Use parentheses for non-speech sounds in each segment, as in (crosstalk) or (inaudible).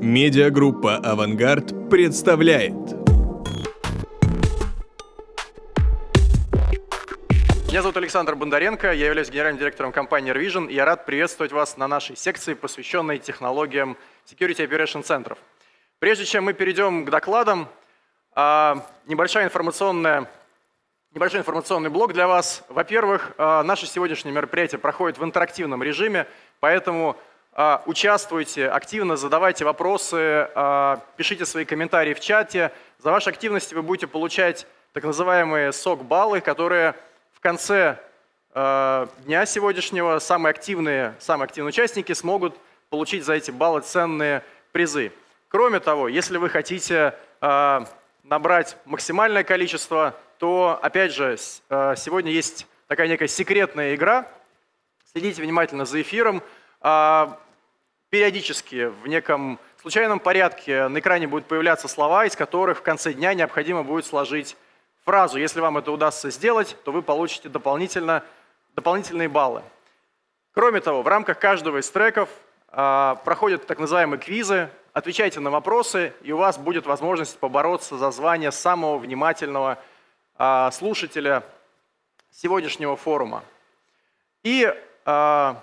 Медиагруппа «Авангард» представляет. Меня зовут Александр Бондаренко, я являюсь генеральным директором компании Revision, и я рад приветствовать вас на нашей секции, посвященной технологиям Security Operation центров. Прежде чем мы перейдем к докладам, а, небольшая информационная Небольшой информационный блок для вас. Во-первых, а, наше сегодняшнее мероприятие проходит в интерактивном режиме, поэтому участвуйте активно, задавайте вопросы, пишите свои комментарии в чате. За ваши активности вы будете получать так называемые сок-баллы, которые в конце дня сегодняшнего самые активные, самые активные участники смогут получить за эти баллы ценные призы. Кроме того, если вы хотите набрать максимальное количество, то, опять же, сегодня есть такая некая секретная игра. Следите внимательно за эфиром. Периодически в неком случайном порядке на экране будут появляться слова, из которых в конце дня необходимо будет сложить фразу. Если вам это удастся сделать, то вы получите дополнительно, дополнительные баллы. Кроме того, в рамках каждого из треков а, проходят так называемые квизы, отвечайте на вопросы, и у вас будет возможность побороться за звание самого внимательного а, слушателя сегодняшнего форума. И а,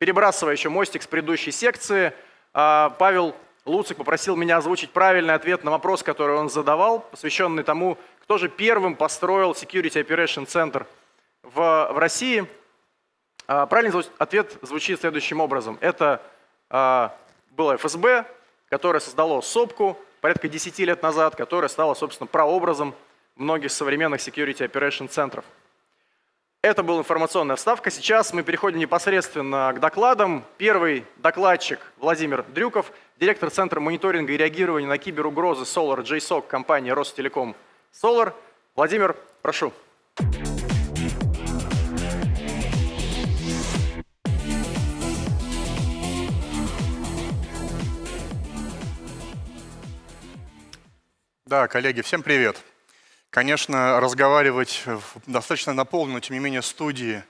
перебрасывая еще мостик с предыдущей секции, а, Павел Луцик попросил меня озвучить правильный ответ на вопрос, который он задавал, посвященный тому, кто же первым построил Security Operation Center в, в России. А, правильный ответ звучит следующим образом. Это а, было ФСБ, которое создало СОПКу порядка 10 лет назад, которая стала, собственно, прообразом многих современных security operation центров. Это была информационная вставка. Сейчас мы переходим непосредственно к докладам. Первый докладчик Владимир Дрюков, директор Центра мониторинга и реагирования на киберугрозы Solar JSOC компании Ростелеком Solar. Владимир, прошу. Да, коллеги, всем привет. Конечно, разговаривать в достаточно наполненной, тем не менее, студии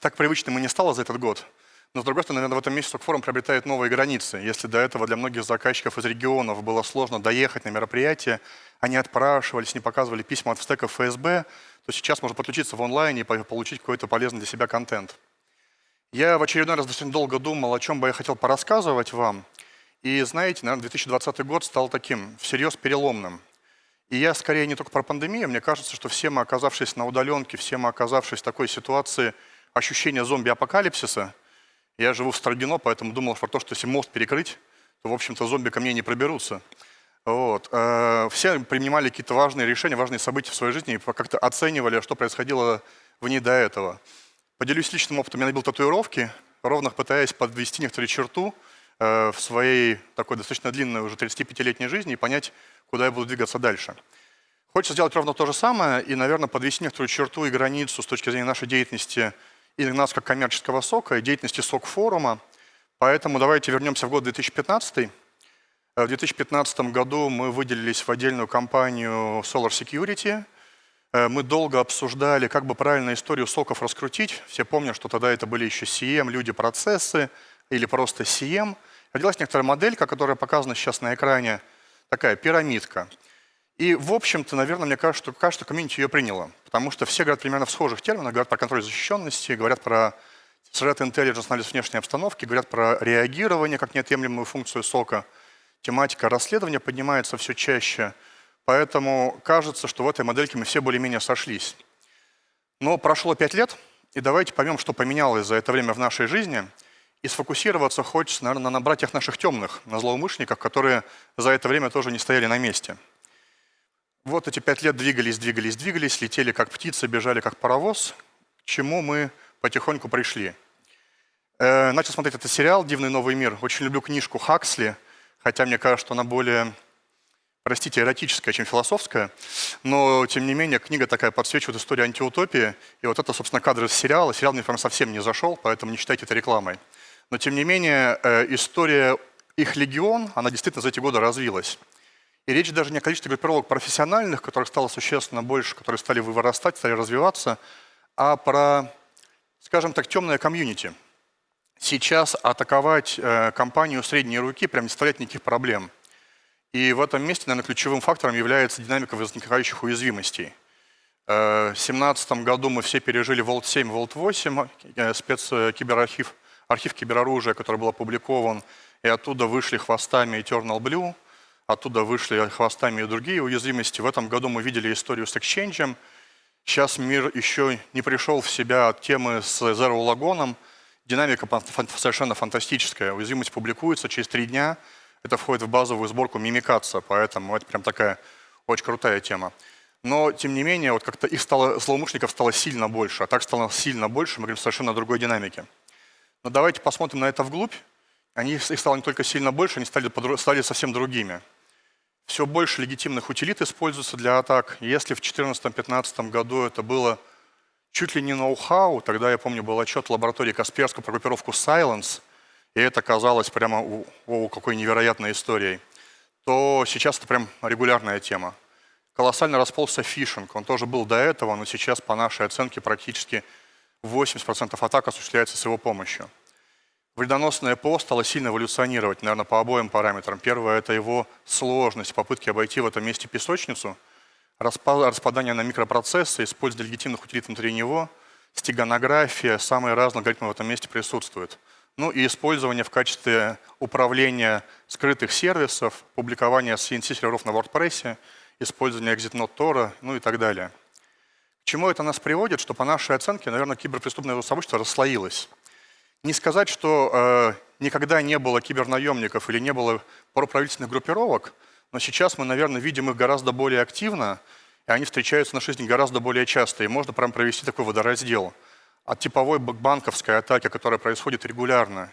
так привычным и не стало за этот год. Но, с другой стороны, наверное, в этом месяце форум приобретает новые границы. Если до этого для многих заказчиков из регионов было сложно доехать на мероприятие, они отпрашивались, не показывали письма от стеков ФСБ, то сейчас можно подключиться в онлайне и получить какой-то полезный для себя контент. Я в очередной раз достаточно долго думал, о чем бы я хотел порассказывать вам. И знаете, наверное, 2020 год стал таким всерьез переломным. И я скорее не только про пандемию, мне кажется, что все мы, оказавшись на удаленке, все мы, оказавшись в такой ситуации ощущения зомби-апокалипсиса, я живу в Строгино, поэтому думал про то, что если мост перекрыть, то, в общем-то, зомби ко мне не проберутся. Вот. Э, все принимали какие-то важные решения, важные события в своей жизни и как-то оценивали, что происходило в ней до этого. Поделюсь личным опытом. Я набил татуировки, ровно пытаясь подвести некоторую черту в своей такой достаточно длинной уже 35-летней жизни и понять, куда я буду двигаться дальше. Хочется сделать ровно то же самое и, наверное, подвести некоторую черту и границу с точки зрения нашей деятельности и нас как коммерческого сока, и деятельности СОК-форума. Поэтому давайте вернемся в год 2015. Э, в 2015 году мы выделились в отдельную компанию Solar Security. Э, мы долго обсуждали, как бы правильно историю соков раскрутить. Все помнят, что тогда это были еще CM, люди, процессы или просто CM, родилась некоторая моделька, которая показана сейчас на экране, такая пирамидка. И, в общем-то, наверное, мне кажется, что кажется, комьюнити ее приняло, потому что все говорят примерно в схожих терминах, говорят про контроль защищенности, говорят про threat intelligence, анализ внешней обстановки, говорят про реагирование как неотъемлемую функцию сока. Тематика расследования поднимается все чаще, поэтому кажется, что в этой модельке мы все более-менее сошлись. Но прошло пять лет, и давайте поймем, что поменялось за это время в нашей жизни – и сфокусироваться хочется, наверное, на братьях наших темных, на злоумышленниках, которые за это время тоже не стояли на месте. Вот эти пять лет двигались, двигались, двигались, летели как птицы, бежали как паровоз, к чему мы потихоньку пришли. Э, начал смотреть этот сериал «Дивный новый мир». Очень люблю книжку Хаксли, хотя мне кажется, что она более, простите, эротическая, чем философская. Но, тем не менее, книга такая подсвечивает историю антиутопии. И вот это, собственно, кадры из сериала. Сериал мне прям совсем не зашел, поэтому не считайте это рекламой. Но тем не менее, э, история их легион, она действительно за эти годы развилась. И речь даже не о количестве группировок профессиональных, которых стало существенно больше, которые стали вырастать, стали развиваться, а про, скажем так, темное комьюнити. сейчас атаковать э, компанию средней руки прям не составляет никаких проблем. И в этом месте, наверное, ключевым фактором является динамика возникающих уязвимостей. Э, в 2017 году мы все пережили Vault 7, Vault 8, э, спецкиберархив, архив кибероружия, который был опубликован, и оттуда вышли хвостами Eternal Blue, оттуда вышли хвостами и другие уязвимости. В этом году мы видели историю с Exchange. Сейчас мир еще не пришел в себя от темы с Zero Lagon. Динамика совершенно фантастическая. Уязвимость публикуется через три дня. Это входит в базовую сборку мимикация, поэтому это прям такая очень крутая тема. Но, тем не менее, вот как-то их стало, злоумышленников стало сильно больше, а так стало сильно больше, мы говорим совершенно другой динамике. Но давайте посмотрим на это вглубь. Они, их стало не только сильно больше, они стали, стали совсем другими. Все больше легитимных утилит используется для атак. Если в 2014-2015 году это было чуть ли не ноу-хау, тогда, я помню, был отчет лаборатории Касперского про группировку Silence, и это казалось прямо, о, какой невероятной историей, то сейчас это прям регулярная тема. Колоссально расползся фишинг, он тоже был до этого, но сейчас, по нашей оценке, практически 80% атак осуществляется с его помощью. Вредоносное ПО стало сильно эволюционировать, наверное, по обоим параметрам. Первое – это его сложность, попытки обойти в этом месте песочницу, распадание на микропроцессы, использование легитимных утилит внутри него, стеганография, самые разные алгоритмы в этом месте присутствуют. Ну и использование в качестве управления скрытых сервисов, публикование CNC-серверов на WordPress, использование ExitNote Tor, ну и так далее. Чему это нас приводит? Что по нашей оценке, наверное, киберпреступное сообщество расслоилось. Не сказать, что э, никогда не было кибернаемников или не было проправительственных группировок, но сейчас мы, наверное, видим их гораздо более активно, и они встречаются на жизни гораздо более часто, и можно прям провести такой водораздел. От типовой банковской атаки, которая происходит регулярно,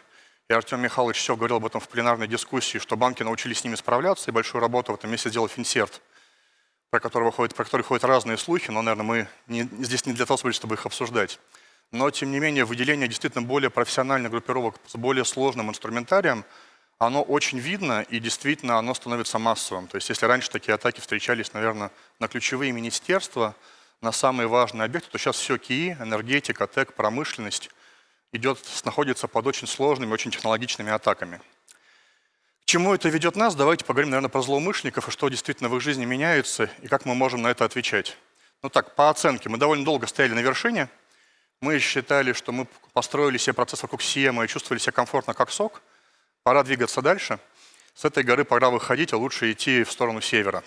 и Артем Михайлович все говорил об этом в пленарной дискуссии, что банки научились с ними справляться, и большую работу в этом месте сделал Финсерт, про который, ходят, про который ходят разные слухи, но, наверное, мы не, здесь не для того, чтобы их обсуждать. Но, тем не менее, выделение действительно более профессиональных группировок с более сложным инструментарием, оно очень видно, и действительно оно становится массовым. То есть если раньше такие атаки встречались, наверное, на ключевые министерства, на самые важные объекты, то сейчас все КИИ, энергетика, ТЭК, промышленность идет, находится под очень сложными, очень технологичными атаками. Чему это ведет нас? Давайте поговорим, наверное, про злоумышленников и что действительно в их жизни меняется, и как мы можем на это отвечать. Ну так, по оценке, мы довольно долго стояли на вершине – мы считали, что мы построили себе процесс вокруг Сиема и чувствовали себя комфортно как сок. Пора двигаться дальше. С этой горы пора выходить, а лучше идти в сторону севера.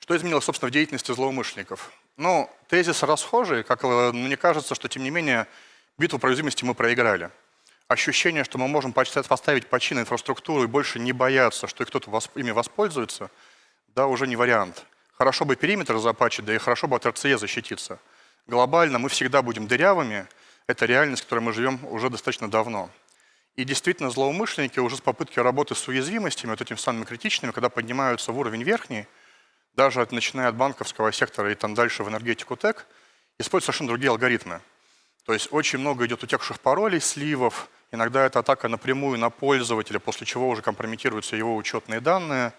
Что изменилось, собственно, в деятельности злоумышленников? Ну, тезис расхожий, как мне кажется, что, тем не менее, битву про мы проиграли. Ощущение, что мы можем поставить почти на инфраструктуру и больше не бояться, что кто-то ими воспользуется, да, уже не вариант. Хорошо бы периметр запачить, да и хорошо бы от РЦЕ защититься – глобально мы всегда будем дырявыми. Это реальность, в которой мы живем уже достаточно давно. И действительно, злоумышленники уже с попытки работы с уязвимостями, вот этими самыми критичными, когда поднимаются в уровень верхний, даже от, начиная от банковского сектора и там дальше в энергетику ТЭК, используют совершенно другие алгоритмы. То есть очень много идет утекших паролей, сливов, иногда это атака напрямую на пользователя, после чего уже компрометируются его учетные данные.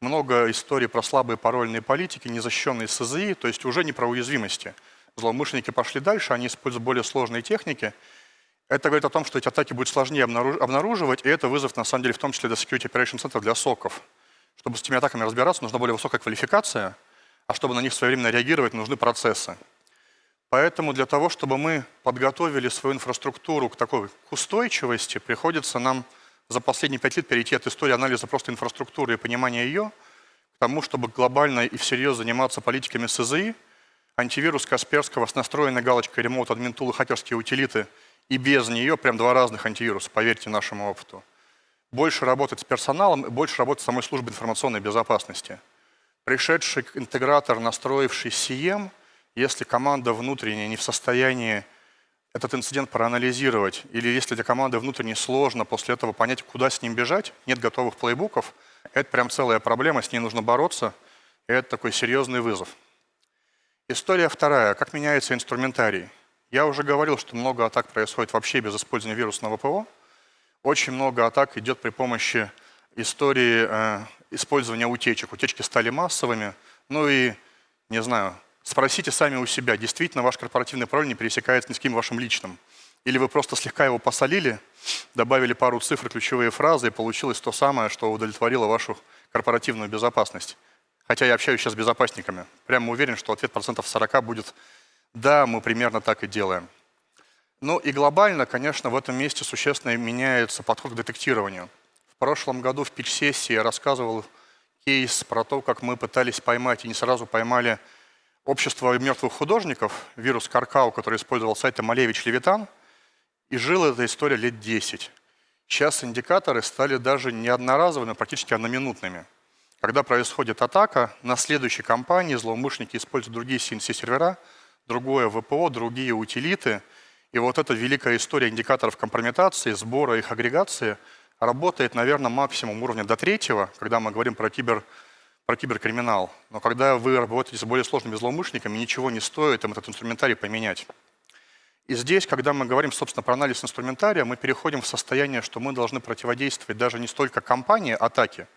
Много историй про слабые парольные политики, незащищенные СЗИ, то есть уже не про уязвимости – злоумышленники пошли дальше, они используют более сложные техники. Это говорит о том, что эти атаки будет сложнее обнаруживать, и это вызов, на самом деле, в том числе для Security Operation Center для соков. Чтобы с этими атаками разбираться, нужна более высокая квалификация, а чтобы на них своевременно реагировать, нужны процессы. Поэтому для того, чтобы мы подготовили свою инфраструктуру к такой к устойчивости, приходится нам за последние пять лет перейти от истории анализа просто инфраструктуры и понимания ее к тому, чтобы глобально и всерьез заниматься политиками СЗИ, антивирус Касперского с настроенной галочкой Admin Tool и хакерские утилиты, и без нее прям два разных антивируса, поверьте нашему опыту. Больше работать с персоналом и больше работать с самой службой информационной безопасности. Пришедший интегратор, настроивший CM, если команда внутренняя не в состоянии этот инцидент проанализировать, или если для команды внутренне сложно после этого понять, куда с ним бежать, нет готовых плейбуков, это прям целая проблема, с ней нужно бороться, и это такой серьезный вызов. История вторая. Как меняется инструментарий? Я уже говорил, что много атак происходит вообще без использования вирусного ПО. Очень много атак идет при помощи истории э, использования утечек. Утечки стали массовыми. Ну и, не знаю, спросите сами у себя, действительно ваш корпоративный пароль не пересекается ни с кем вашим личным. или вы просто слегка его посолили, добавили пару цифр, ключевые фразы, и получилось то самое, что удовлетворило вашу корпоративную безопасность. Хотя я общаюсь сейчас с безопасниками. Прямо уверен, что ответ процентов 40 будет «да, мы примерно так и делаем». Ну и глобально, конечно, в этом месте существенно меняется подход к детектированию. В прошлом году в пич-сессии я рассказывал кейс про то, как мы пытались поймать и не сразу поймали общество мертвых художников, вирус Каркау, который использовал сайт Малевич Левитан, и жила эта история лет 10. Сейчас индикаторы стали даже не одноразовыми, а практически одноминутными. Когда происходит атака, на следующей кампании злоумышленники используют другие CNC-сервера, другое ВПО, другие утилиты. И вот эта великая история индикаторов компрометации, сбора их агрегации работает, наверное, максимум уровня до третьего, когда мы говорим про, кибер, про киберкриминал. Но когда вы работаете с более сложными злоумышленниками, ничего не стоит им этот инструментарий поменять. И здесь, когда мы говорим, собственно, про анализ инструментария, мы переходим в состояние, что мы должны противодействовать даже не столько компании атаки,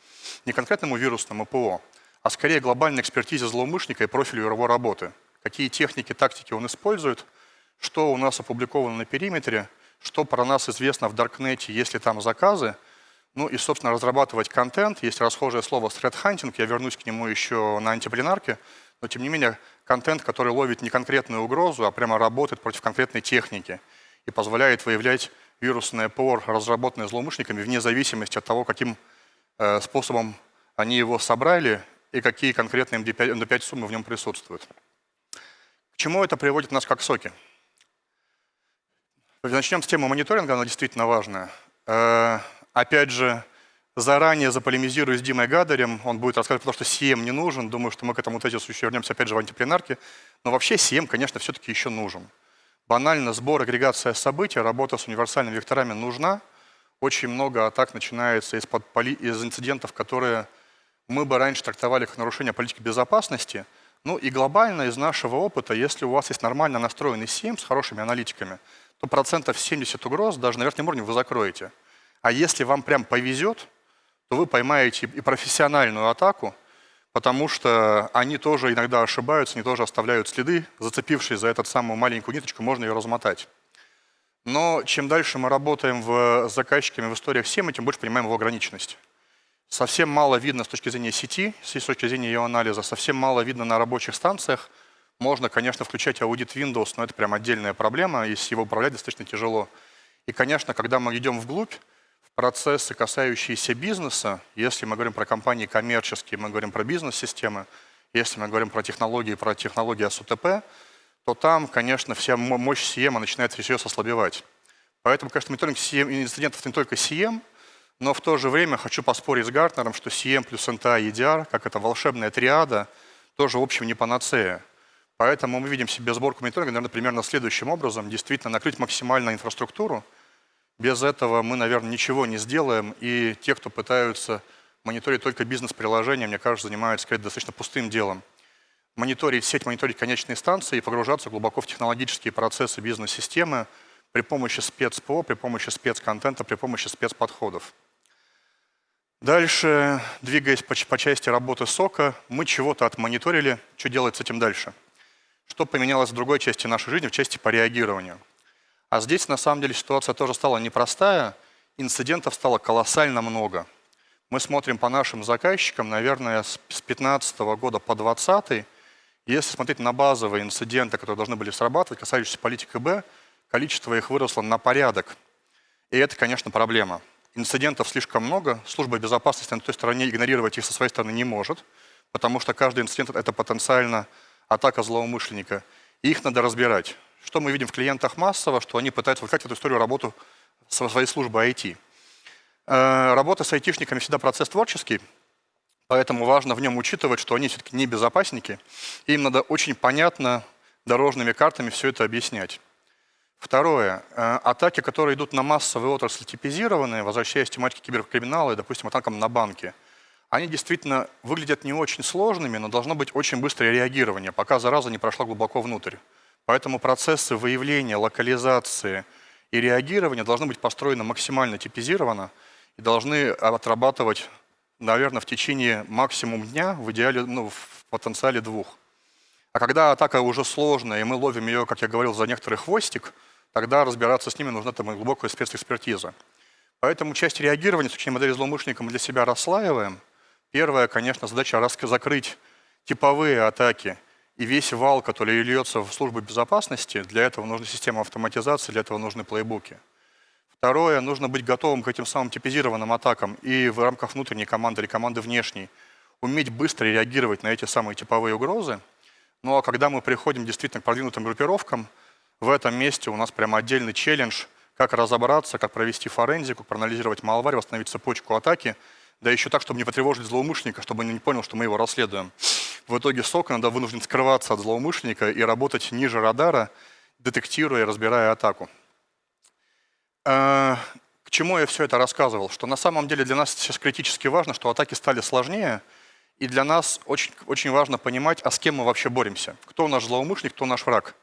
не конкретному вирусному ПО, а скорее глобальной экспертизе злоумышленника и профилю его работы. Какие техники, тактики он использует, что у нас опубликовано на периметре, что про нас известно в Даркнете, есть ли там заказы, ну и, собственно, разрабатывать контент. Есть расхожее слово threat hunting, я вернусь к нему еще на антипленарке, но тем не менее контент, который ловит не конкретную угрозу, а прямо работает против конкретной техники и позволяет выявлять вирусное ПОР, разработанное злоумышленниками, вне зависимости от того, каким э, способом они его собрали и какие конкретные MD5, MD5 суммы в нем присутствуют. К чему это приводит нас как соки? Начнем с темы мониторинга, она действительно важная. Опять же, Заранее заполемизирую с Димой Гадарем, он будет рассказывать про то, что CM не нужен. Думаю, что мы к этому тезису еще вернемся опять же в антипленарке. Но вообще CM, конечно, все-таки еще нужен. Банально сбор, агрегация событий, работа с универсальными векторами нужна. Очень много атак начинается из, поли... из инцидентов, которые мы бы раньше трактовали как нарушение политики безопасности. Ну и глобально из нашего опыта, если у вас есть нормально настроенный CM с хорошими аналитиками, то процентов 70 угроз даже на верхнем уровне вы закроете. А если вам прям повезет, то вы поймаете и профессиональную атаку, потому что они тоже иногда ошибаются, они тоже оставляют следы, зацепившись за эту самую маленькую ниточку, можно ее размотать. Но чем дальше мы работаем в, с заказчиками в историях всем, тем больше понимаем его ограниченность. Совсем мало видно с точки зрения сети, с точки зрения ее анализа, совсем мало видно на рабочих станциях. Можно, конечно, включать аудит Windows, но это прям отдельная проблема, и с его управлять достаточно тяжело. И, конечно, когда мы идем вглубь, процессы, касающиеся бизнеса, если мы говорим про компании коммерческие, мы говорим про бизнес-системы, если мы говорим про технологии, про технологии СУТП, то там, конечно, вся мощь CM начинает всерьез ослабевать. Поэтому, конечно, мониторинг CM, инцидентов не только CM, но в то же время хочу поспорить с Гартнером, что CM плюс NTA и EDR, как это волшебная триада, тоже, в общем, не панацея. Поэтому мы видим себе сборку мониторинга, наверное, примерно следующим образом. Действительно, накрыть максимально инфраструктуру, без этого мы, наверное, ничего не сделаем, и те, кто пытаются мониторить только бизнес-приложения, мне кажется, занимаются сказать, достаточно пустым делом. Мониторить сеть, мониторить конечные станции и погружаться глубоко в технологические процессы бизнес-системы при помощи спецпо, при помощи спецконтента, при помощи спецподходов. Дальше, двигаясь по, по части работы сока, мы чего-то отмониторили, что делать с этим дальше? Что поменялось в другой части нашей жизни, в части по реагированию? А здесь на самом деле ситуация тоже стала непростая, инцидентов стало колоссально много. Мы смотрим по нашим заказчикам, наверное, с 2015 года по 2020. Если смотреть на базовые инциденты, которые должны были срабатывать, касающиеся политики Б, количество их выросло на порядок. И это, конечно, проблема. Инцидентов слишком много, служба безопасности на той стороне игнорировать их со своей стороны не может, потому что каждый инцидент – это потенциально атака злоумышленника. И их надо разбирать. Что мы видим в клиентах массово, что они пытаются выкать в эту историю работу со своей службы IT. Э, работа с айтишниками всегда процесс творческий, поэтому важно в нем учитывать, что они все-таки не безопасники, и им надо очень понятно дорожными картами все это объяснять. Второе. Э, атаки, которые идут на массовые отрасли типизированные, возвращаясь к тематике киберкриминала и, допустим, атакам на банки, они действительно выглядят не очень сложными, но должно быть очень быстрое реагирование, пока зараза не прошла глубоко внутрь. Поэтому процессы выявления, локализации и реагирования должны быть построены максимально типизированно и должны отрабатывать, наверное, в течение максимум дня, в идеале, ну, в потенциале двух. А когда атака уже сложная, и мы ловим ее, как я говорил, за некоторый хвостик, тогда разбираться с ними нужна там глубокая спецэкспертиза. Поэтому часть реагирования с учением модели злоумышленника мы для себя расслаиваем. Первая, конечно, задача закрыть типовые атаки и весь вал, который льется в службу безопасности. Для этого нужна система автоматизации, для этого нужны плейбуки. Второе, нужно быть готовым к этим самым типизированным атакам и в рамках внутренней команды или команды внешней. Уметь быстро реагировать на эти самые типовые угрозы. Ну а когда мы приходим действительно к продвинутым группировкам, в этом месте у нас прямо отдельный челлендж, как разобраться, как провести форензику, проанализировать малварь, восстановить цепочку атаки, да еще так, чтобы не потревожить злоумышленника, чтобы он не понял, что мы его расследуем. В итоге СОК иногда вынужден скрываться от злоумышленника и работать ниже радара, детектируя и разбирая атаку. Э, к чему я все это рассказывал? Что на самом деле для нас сейчас критически важно, что атаки стали сложнее, и для нас очень, очень важно понимать, а с кем мы вообще боремся. Кто наш злоумышленник, кто наш враг.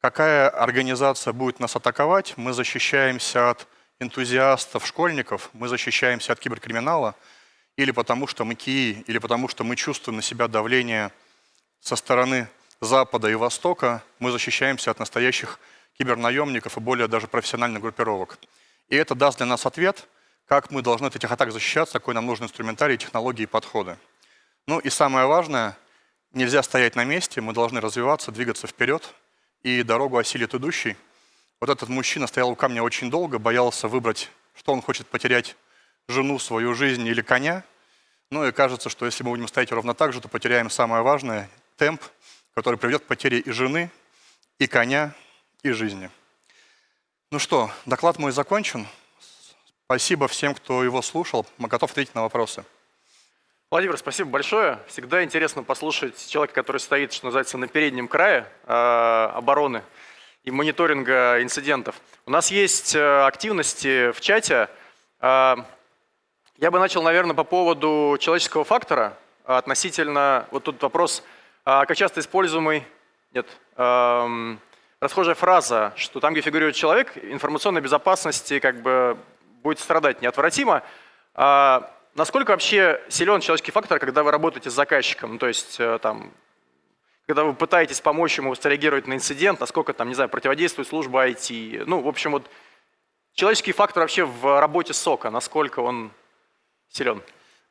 Какая организация будет нас атаковать? Мы защищаемся от энтузиастов, школьников, мы защищаемся от киберкриминала, или потому что мы КИИ, или потому что мы чувствуем на себя давление со стороны Запада и Востока, мы защищаемся от настоящих кибернаемников и более даже профессиональных группировок. И это даст для нас ответ, как мы должны от этих атак защищаться, какой нам нужен инструментарий, технологии и подходы. Ну и самое важное, нельзя стоять на месте, мы должны развиваться, двигаться вперед, и дорогу осилит идущий. Вот этот мужчина стоял у камня очень долго, боялся выбрать, что он хочет потерять, жену, свою жизнь или коня. Ну и кажется, что если мы будем стоять ровно так же, то потеряем самое важное – темп, который приведет к потере и жены, и коня, и жизни. Ну что, доклад мой закончен. Спасибо всем, кто его слушал. Мы готовы ответить на вопросы. Владимир, спасибо большое. Всегда интересно послушать человека, который стоит, что называется, на переднем крае э, обороны и мониторинга инцидентов. У нас есть э, активности в чате. Э, я бы начал, наверное, по поводу человеческого фактора относительно, вот тут вопрос, э, как часто используемый, нет, э, расхожая фраза, что там, где фигурирует человек, информационной безопасности как бы будет страдать неотвратимо. А насколько вообще силен человеческий фактор, когда вы работаете с заказчиком? Ну, то есть э, там, когда вы пытаетесь помочь ему среагировать на инцидент, насколько там, не знаю, противодействует служба IT. Ну, в общем, вот человеческий фактор вообще в работе СОКа, насколько он силен?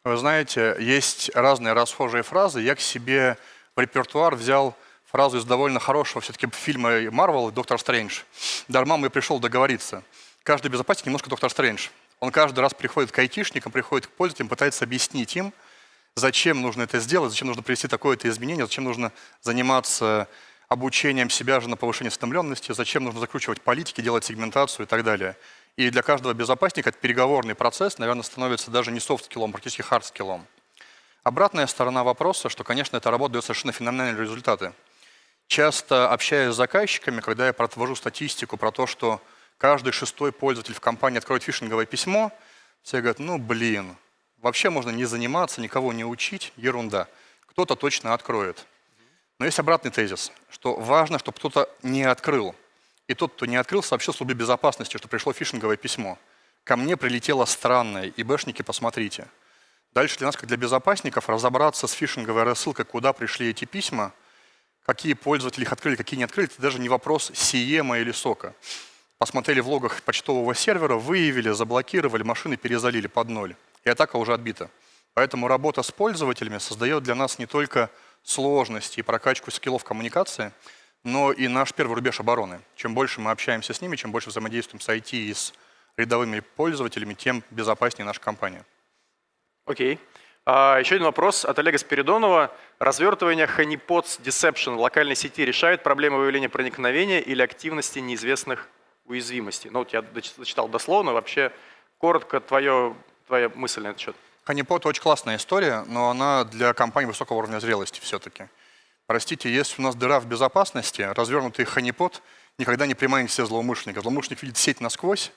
Вы знаете, есть разные расхожие фразы. Я к себе в репертуар взял фразу из довольно хорошего все-таки фильма Марвел «Доктор Стрэндж». Дормамму, я пришел договориться. Каждый безопасник немножко Доктор Стрэндж. Он каждый раз приходит к айтишникам, приходит к пользователям, пытается объяснить им, зачем нужно это сделать, зачем нужно привести такое-то изменение, зачем нужно заниматься обучением себя же на повышение осведомленности, зачем нужно закручивать политики, делать сегментацию и так далее. И для каждого безопасника этот переговорный процесс, наверное, становится даже не soft skill ом, а практически hard skill ом. Обратная сторона вопроса, что, конечно, эта работа дает совершенно феноменальные результаты. Часто общаясь с заказчиками, когда я провожу статистику про то, что каждый шестой пользователь в компании откроет фишинговое письмо, все говорят, ну блин, вообще можно не заниматься, никого не учить, ерунда. Кто-то точно откроет. Но есть обратный тезис, что важно, чтобы кто-то не открыл. И тот, кто не открыл, сообщил службе безопасности, что пришло фишинговое письмо. Ко мне прилетело странное, и бэшники, посмотрите. Дальше для нас, как для безопасников, разобраться с фишинговой рассылкой, куда пришли эти письма, Какие пользователи их открыли, какие не открыли, это даже не вопрос Сиема или Сока. Посмотрели в логах почтового сервера, выявили, заблокировали, машины перезалили под ноль. И атака уже отбита. Поэтому работа с пользователями создает для нас не только сложности и прокачку скиллов коммуникации, но и наш первый рубеж обороны. Чем больше мы общаемся с ними, чем больше взаимодействуем с IT и с рядовыми пользователями, тем безопаснее наша компания. Окей. Okay. А, еще один вопрос от Олега Спиридонова. Развертывание Honeypots Deception в локальной сети решает проблемы выявления проникновения или активности неизвестных уязвимостей? Ну, вот я зачитал дословно. Вообще, коротко твое, твоя мысль на этот счет. Honeypot очень классная история, но она для компании высокого уровня зрелости все-таки. Простите, если у нас дыра в безопасности, развернутый Honeypot никогда не приманит все злоумышленника. Злоумышленник видит сеть насквозь,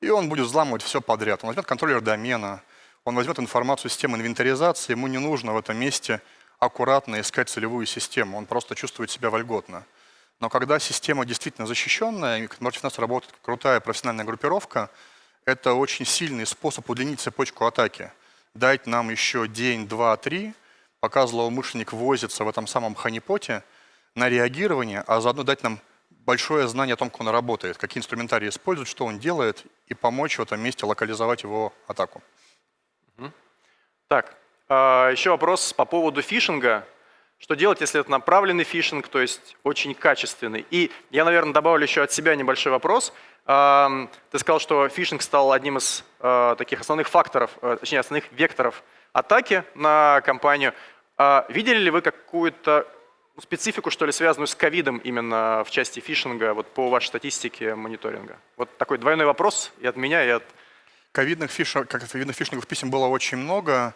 и он будет взламывать все подряд. Он возьмет контроллер домена, он возьмет информацию системы инвентаризации, ему не нужно в этом месте аккуратно искать целевую систему, он просто чувствует себя вольготно. Но когда система действительно защищенная, и против нас работает крутая профессиональная группировка, это очень сильный способ удлинить цепочку атаки. Дать нам еще день, два, три, пока злоумышленник возится в этом самом ханипоте, на реагирование, а заодно дать нам большое знание о том, как он работает, какие инструментарии использует, что он делает, и помочь в этом месте локализовать его атаку. Так, а, еще вопрос по поводу фишинга. Что делать, если это направленный фишинг, то есть очень качественный? И я, наверное, добавлю еще от себя небольшой вопрос. Ты сказал, что фишинг стал одним из а, таких основных факторов, э, точнее, основных векторов атаки на компанию. А видели ли вы какую-то специфику, что ли, связанную с ковидом именно в части фишинга, вот по вашей статистике мониторинга? Вот такой двойной вопрос и от меня, и от... Ковидных, фишинг, как писем было очень много.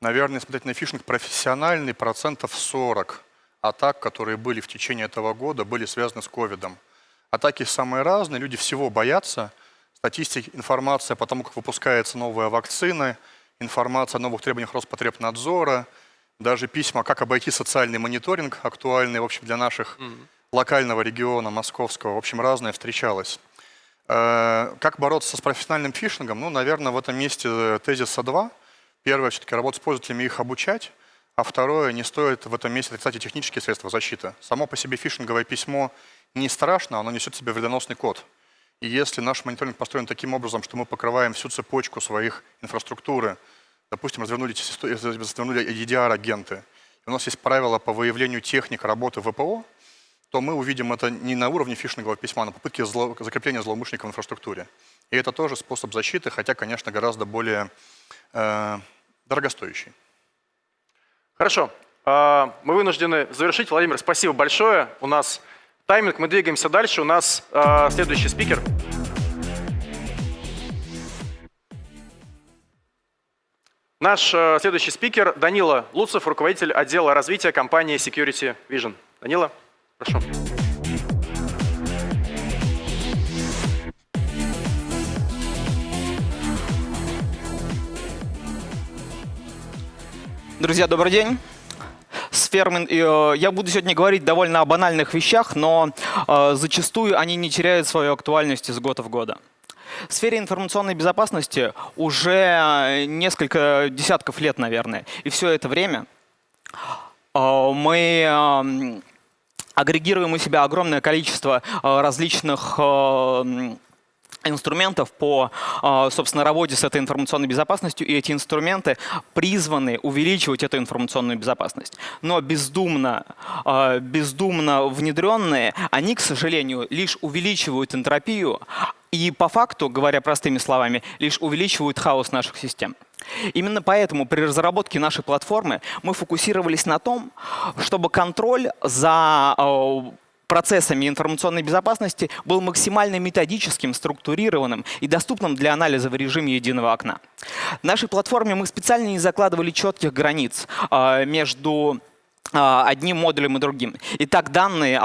Наверное, смотреть на фишинг профессиональный, процентов 40 атак, которые были в течение этого года, были связаны с ковидом. Атаки самые разные, люди всего боятся. Статистика, информация по тому, как выпускается новая вакцина, информация о новых требованиях Роспотребнадзора – даже письма, как обойти социальный мониторинг, актуальный, в общем, для наших mm -hmm. локального региона, московского, в общем, разное встречалось. Э, как бороться с профессиональным фишингом? Ну, наверное, в этом месте э, тезиса два. Первое, все-таки работать с пользователями, их обучать. А второе, не стоит в этом месте кстати, технические средства защиты. Само по себе фишинговое письмо не страшно, оно несет в себе вредоносный код. И если наш мониторинг построен таким образом, что мы покрываем всю цепочку своих инфраструктуры, допустим, развернули, развернули EDR-агенты, у нас есть правила по выявлению техник работы ВПО, то мы увидим это не на уровне фишингового письма, а на попытке зло, закрепления злоумышленника в инфраструктуре. И это тоже способ защиты, хотя, конечно, гораздо более э, дорогостоящий. Хорошо. А, мы вынуждены завершить. Владимир, спасибо большое. У нас тайминг, мы двигаемся дальше. У нас а, следующий спикер. Наш э, следующий спикер Данила Луцев, руководитель отдела развития компании Security Vision. Данила, прошу. Друзья, добрый день. Сфермен, э, я буду сегодня говорить довольно о банальных вещах, но э, зачастую они не теряют свою актуальность из года в года. В сфере информационной безопасности уже несколько десятков лет, наверное. И все это время э, мы э, агрегируем у себя огромное количество э, различных инструментов по, собственно, работе с этой информационной безопасностью, и эти инструменты призваны увеличивать эту информационную безопасность. Но бездумно, бездумно внедренные, они, к сожалению, лишь увеличивают энтропию, и по факту, говоря простыми словами, лишь увеличивают хаос наших систем. Именно поэтому при разработке нашей платформы мы фокусировались на том, чтобы контроль за э, процессами информационной безопасности был максимально методическим, структурированным и доступным для анализа в режиме единого окна. В нашей платформе мы специально не закладывали четких границ э, между одним модулем и другим. Итак, данные,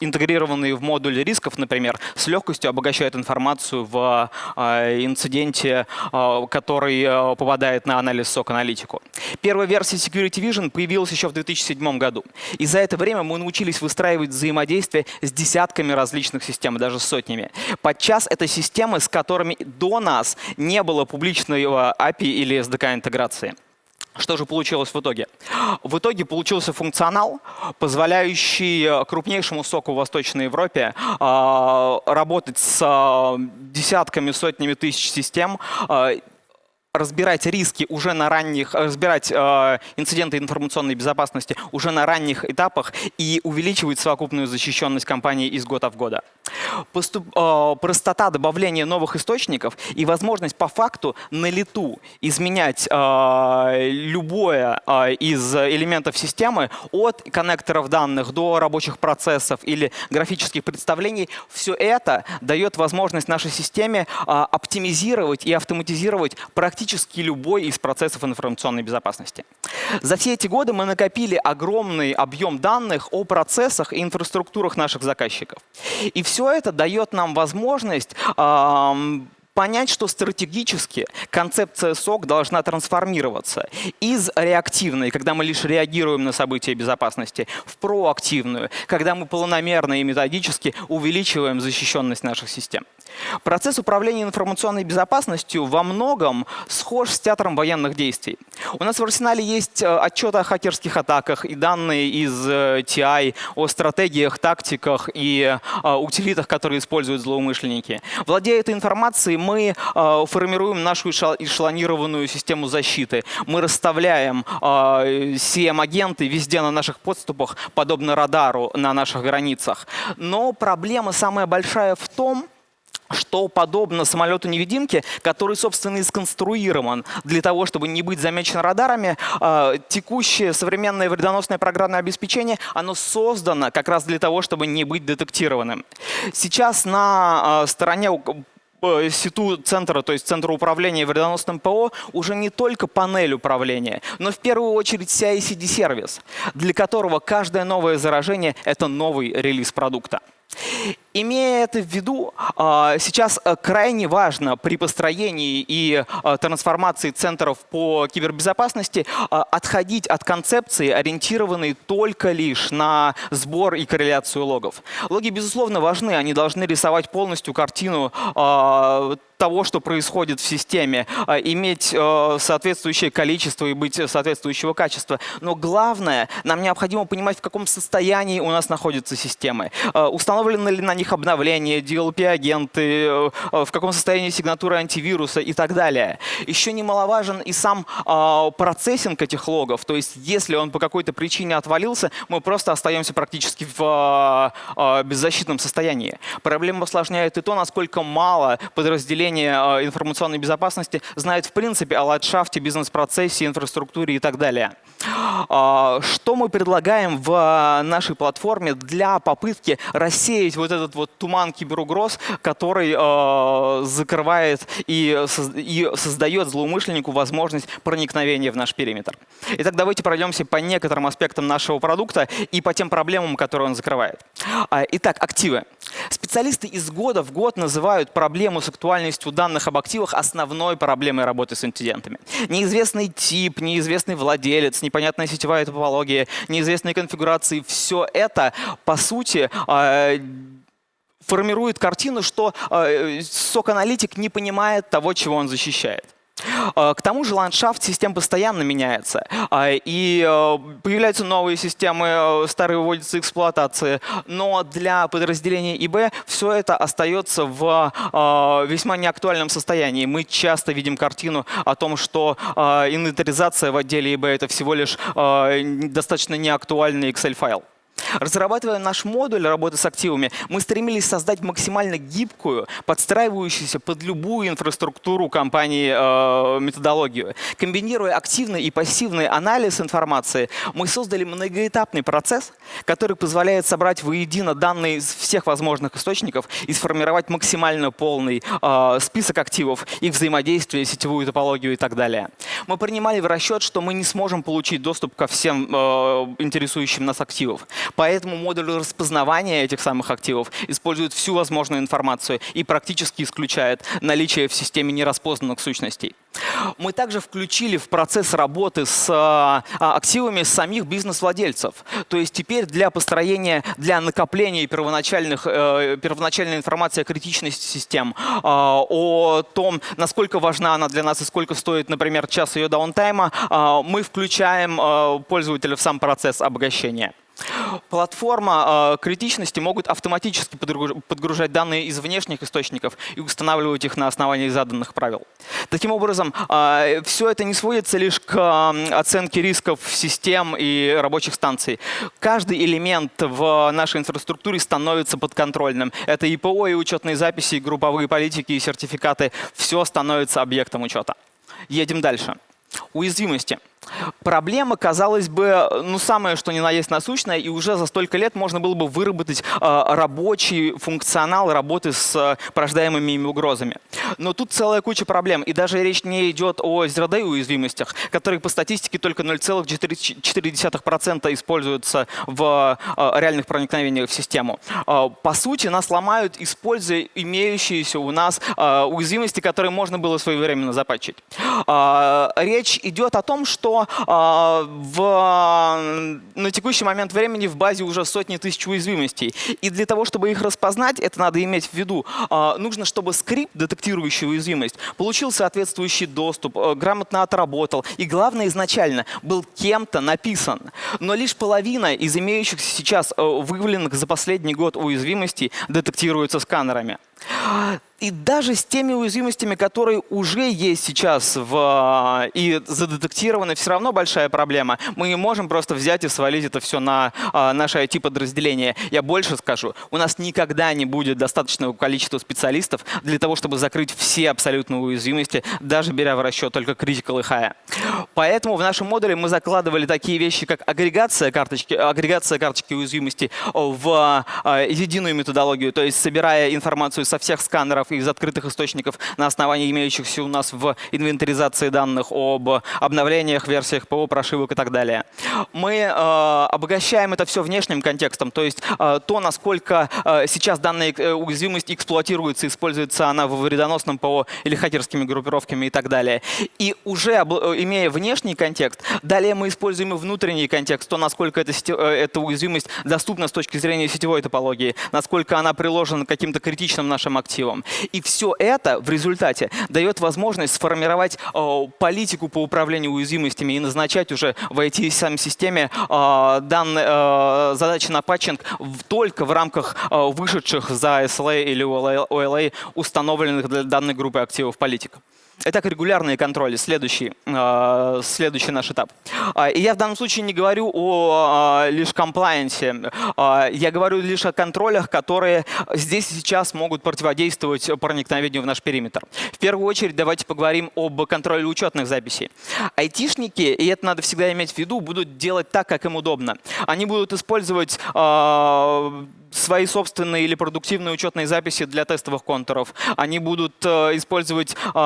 интегрированные в модуль рисков, например, с легкостью обогащают информацию в а, инциденте, а, который попадает на анализ SOC-аналитику. Первая версия Security Vision появилась еще в 2007 году. И за это время мы научились выстраивать взаимодействие с десятками различных систем, даже сотнями. Подчас это системы, с которыми до нас не было публичного API или SDK-интеграции. Что же получилось в итоге? В итоге получился функционал, позволяющий э, крупнейшему соку в Восточной Европе э, работать с э, десятками, сотнями тысяч систем, э, разбирать риски уже на ранних, э, разбирать э, инциденты информационной безопасности уже на ранних этапах и увеличивать совокупную защищенность компании из года в года. Поступ, э, простота добавления новых источников и возможность по факту на лету изменять э, любое э, из элементов системы от коннекторов данных до рабочих процессов или графических представлений, все это дает возможность нашей системе э, оптимизировать и автоматизировать практически практически любой из процессов информационной безопасности. За все эти годы мы накопили огромный объем данных о процессах и инфраструктурах наших заказчиков. И все это дает нам возможность понять, что стратегически концепция СОК должна трансформироваться из реактивной, когда мы лишь реагируем на события безопасности, в проактивную, когда мы планомерно и методически увеличиваем защищенность наших систем. Процесс управления информационной безопасностью во многом схож с театром военных действий. У нас в арсенале есть э, отчеты о хакерских атаках и данные из э, TI о стратегиях, тактиках и э, утилитах, которые используют злоумышленники. Владея этой информацией, мы формируем нашу эшелонированную систему защиты. Мы расставляем CM-агенты везде на наших подступах, подобно радару на наших границах. Но проблема самая большая в том, что подобно самолету-невидимке, который, собственно, и сконструирован для того, чтобы не быть замечен радарами, э, текущее современное вредоносное программное обеспечение, оно создано как раз для того, чтобы не быть детектированным. Сейчас на э, стороне СИТУ центра, то есть центра управления вредоносным ПО, уже не только панель управления, но в первую очередь CI-CD-сервис, для которого каждое новое заражение — это новый релиз продукта. Имея это в виду, а, сейчас э, крайне важно при построении и э, трансформации центров по кибербезопасности а, отходить от концепции, ориентированной только лишь на сбор и корреляцию логов. Логи, безусловно, важны, они должны рисовать полностью картину а, того, что происходит в системе, иметь э, соответствующее количество и быть соответствующего качества. Но главное, нам необходимо понимать, в каком состоянии у нас находятся системы. Установлены ли на них обновления, DLP-агенты, э, в каком состоянии сигнатура антивируса и так далее. Еще немаловажен и сам э, процессинг этих логов. То есть если он по какой-то причине отвалился, мы просто остаемся практически в э, беззащитном состоянии. Проблема осложняет и то, насколько мало подразделения информационной безопасности знает в принципе о ландшафте, бизнес-процессе, инфраструктуре и так далее. Что мы предлагаем в нашей платформе для попытки рассеять вот этот вот туман киберугроз, который закрывает и, и создает злоумышленнику возможность проникновения в наш периметр. Итак, давайте пройдемся по некоторым аспектам нашего продукта и по тем проблемам, которые он закрывает. А, итак, активы. Специалисты из года в год называют проблему с актуальностью данных об активах основной проблемой работы с инцидентами. Неизвестный тип, неизвестный владелец, непонятная сетевая топология, неизвестные конфигурации – все это, по сути, а, формирует картину, что э, сок-аналитик не понимает того, чего он защищает. Э, к тому же ландшафт систем постоянно меняется, э, и появляются новые системы, старые выводятся эксплуатации, но для подразделения ИБ все это остается в весьма неактуальном состоянии. Мы часто видим картину о том, что инвентаризация в отделе ИБ — это всего лишь достаточно неактуальный Excel-файл. Разрабатывая наш модуль работы с активами, мы стремились создать максимально гибкую, подстраивающуюся под любую инфраструктуру компании э, методологию. Комбинируя активный и пассивный анализ информации, мы создали многоэтапный процесс, который позволяет собрать воедино данные из всех возможных источников и сформировать максимально полный э, список активов, их взаимодействие, сетевую топологию и так далее. Мы принимали в расчет, что мы не сможем получить доступ ко всем э, интересующим нас активов. Поэтому модуль распознавания этих самых активов использует всю возможную информацию и практически исключает наличие в системе нераспознанных сущностей. Мы также включили в процесс работы с а, активами самих бизнес-владельцев. То есть теперь для построения, для накопления первоначальных, э, первоначальной информации о критичности систем, а, о том, насколько важна она для нас и сколько стоит, например, час ее даунтайма, а, мы включаем пользователя в сам процесс обогащения. Платформа э, критичности могут автоматически подгружать данные из внешних источников и устанавливать их на основании заданных правил. Таким образом, э, все это не сводится лишь к э, оценке рисков систем и рабочих станций. Каждый элемент в нашей инфраструктуре становится подконтрольным. Это и ПО, и учетные записи, и групповые политики, и сертификаты. Все становится объектом учета. Едем дальше. Уязвимости. Проблема, казалось бы, ну самое что ни на есть насущное, и уже за столько лет можно было бы выработать э, рабочий функционал работы с э, порождаемыми ими угрозами. Но тут целая куча проблем, и даже речь не идет о zero уязвимостях, которые по статистике только 0,4% используются в э, реальных проникновениях в систему. Э, по сути, нас ломают, используя имеющиеся у нас э, уязвимости, которые можно было своевременно запатчить. Э, речь идет о том, что что а, в, на текущий момент времени в базе уже сотни тысяч уязвимостей. И для того, чтобы их распознать, это надо иметь в виду, а, нужно, чтобы скрипт, детектирующий уязвимость, получил соответствующий доступ, э, грамотно отработал. И главное, изначально был кем-то написан. Но лишь половина из имеющихся сейчас э, выявленных за последний год уязвимостей детектируется сканерами. И даже с теми уязвимостями, которые уже есть сейчас в, а, и задетектированы, все равно большая проблема. Мы не можем просто взять и свалить это все на а, наше IT-подразделение. Я больше скажу, у нас никогда не будет достаточного количества специалистов для того, чтобы закрыть все абсолютно уязвимости, даже беря в расчет только critical и high. Поэтому в нашем модуле мы закладывали такие вещи, как агрегация карточки, агрегация карточки уязвимости в а, единую методологию, то есть собирая информацию со всех сканеров, материалов из открытых источников на основании имеющихся у нас в инвентаризации данных об обновлениях, версиях ПО, прошивок и так далее. Мы э, обогащаем это все внешним контекстом, то есть э, то, насколько э, сейчас данная э, уязвимость эксплуатируется, используется она в вредоносном ПО или хакерскими группировками и так далее. И уже э, имея внешний контекст, далее мы используем и внутренний контекст, то, насколько эта, сети, э, эта уязвимость доступна с точки зрения сетевой топологии, насколько она приложена к каким-то критичным нашим активам. И все это в результате дает возможность сформировать э, политику по управлению уязвимостями и назначать уже в IT-системе э, данные э, задачи на патчинг только в рамках вышедших за SLA или OLA установленных для данной группы активов политик. Итак, регулярные контроли. Следующий, э, следующий наш этап. Э, и я в данном случае не говорю о э, лишь комплайенсе. Я говорю лишь о контролях, которые здесь и сейчас могут противодействовать проникновению в наш периметр. В первую очередь давайте поговорим об контроле учетных записей. Айтишники, и это надо всегда иметь в виду, будут делать так, как им удобно. Они будут использовать свои собственные или продуктивные учетные записи для тестовых контуров. Они будут э, использовать э,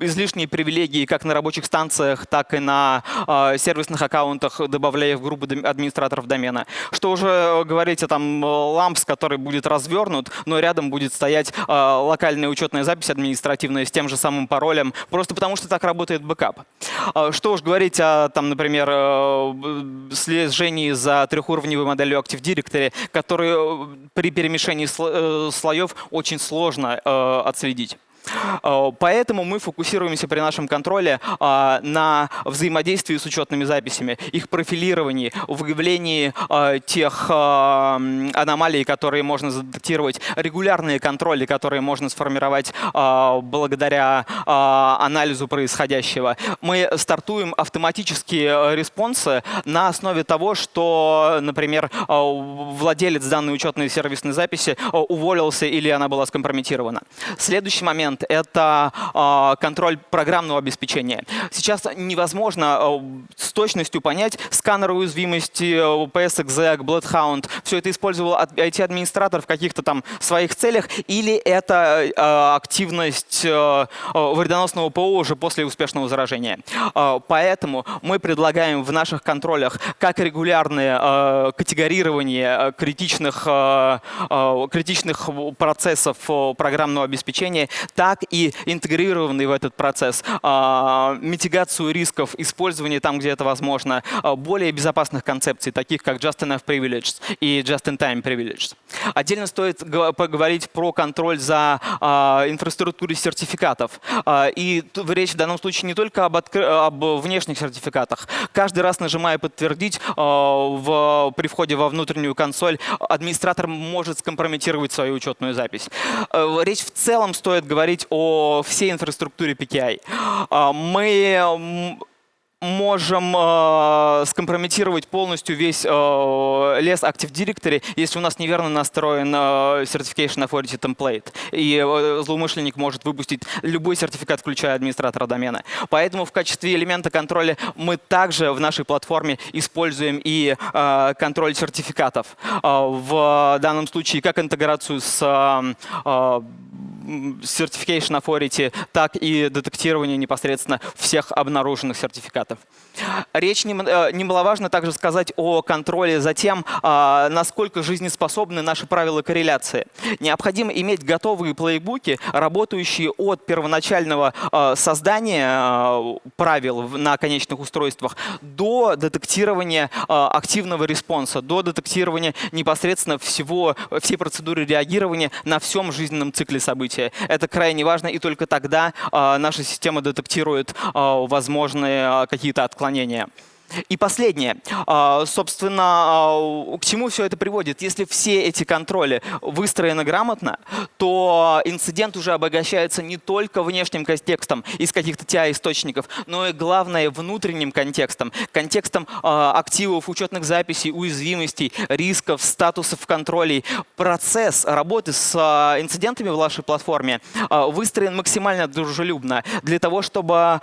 излишние привилегии как на рабочих станциях, так и на э, сервисных аккаунтах, добавляя в группу администраторов домена. Что уже говорить о там LAPS, который будет развернут, но рядом будет стоять локальная учетная запись административная с тем же самым паролем, просто потому что так работает бэкап. Что уж говорить о, там, например, слежении за трехуровневой моделью Active Directory, который Э, при перемешании э, слоев очень сложно э, отследить. Э, поэтому мы фокусируемся при нашем контроле а, на взаимодействии с учетными записями, их профилировании, выявлении а, тех а, аномалий, которые можно задетектировать, регулярные контроли, которые можно сформировать благодаря анализу происходящего. Мы стартуем автоматические респонсы на основе того, что, например, владелец данной учетной сервисной записи уволился или она была скомпрометирована. Следующий момент момент — это э, контроль программного обеспечения. Сейчас невозможно э, с точностью понять сканеры уязвимости, PSExec, Bloodhound. Все это использовал IT-администратор в каких-то там своих целях, или это активность вредоносного ПО уже после успешного заражения. Поэтому мы предлагаем в наших контролях как регулярное категорирование критичных, критичных процессов программного обеспечения, так так и интегрированный в этот процесс, а, митигацию рисков, использование там, где это возможно, а, более безопасных концепций, таких как Just Enough Privileged и Just-in-Time Privileged. Отдельно стоит поговорить про контроль за а, инфраструктурой сертификатов. И речь в данном случае не только об, об внешних сертификатах. Каждый раз, нажимая «Подтвердить», в, при входе во внутреннюю консоль администратор может скомпрометировать свою учетную запись. Речь в целом стоит говорить говорить о всей инфраструктуре PKI. А, мы можем э, скомпрометировать полностью весь э, лес Active Directory, если у нас неверно настроен э, Certification Authority Template. И э, злоумышленник может выпустить любой сертификат, включая администратора домена. Поэтому в качестве элемента контроля мы также в нашей платформе используем и э, контроль сертификатов. Э, в данном случае как интеграцию с э, м, Certification Authority, так и детектирование непосредственно всех обнаруженных сертификатов. Речь нем- э, немаловажно также сказать о контроле за тем, а, насколько жизнеспособны наши правила корреляции. Необходимо иметь готовые плейбуки, работающие от первоначального а, создания а, правил на конечных устройствах до детектирования активного респонса, до детектирования непосредственно всего, всей процедуры реагирования на всем жизненном цикле события. Это крайне важно, и только тогда а, наша система детектирует а, возможные а, какие-то отклонения. И последнее. А, Собственно, а, к чему все это приводит? Если все эти контроли выстроены грамотно, то инцидент уже обогащается не только внешним контекстом из каких-то TI-источников, но и, главное, внутренним контекстом. Контекстом а, активов, учетных записей, уязвимостей, рисков, статусов контролей. Процесс работы с инцидентами в вашей платформе выстроен максимально дружелюбно для того, чтобы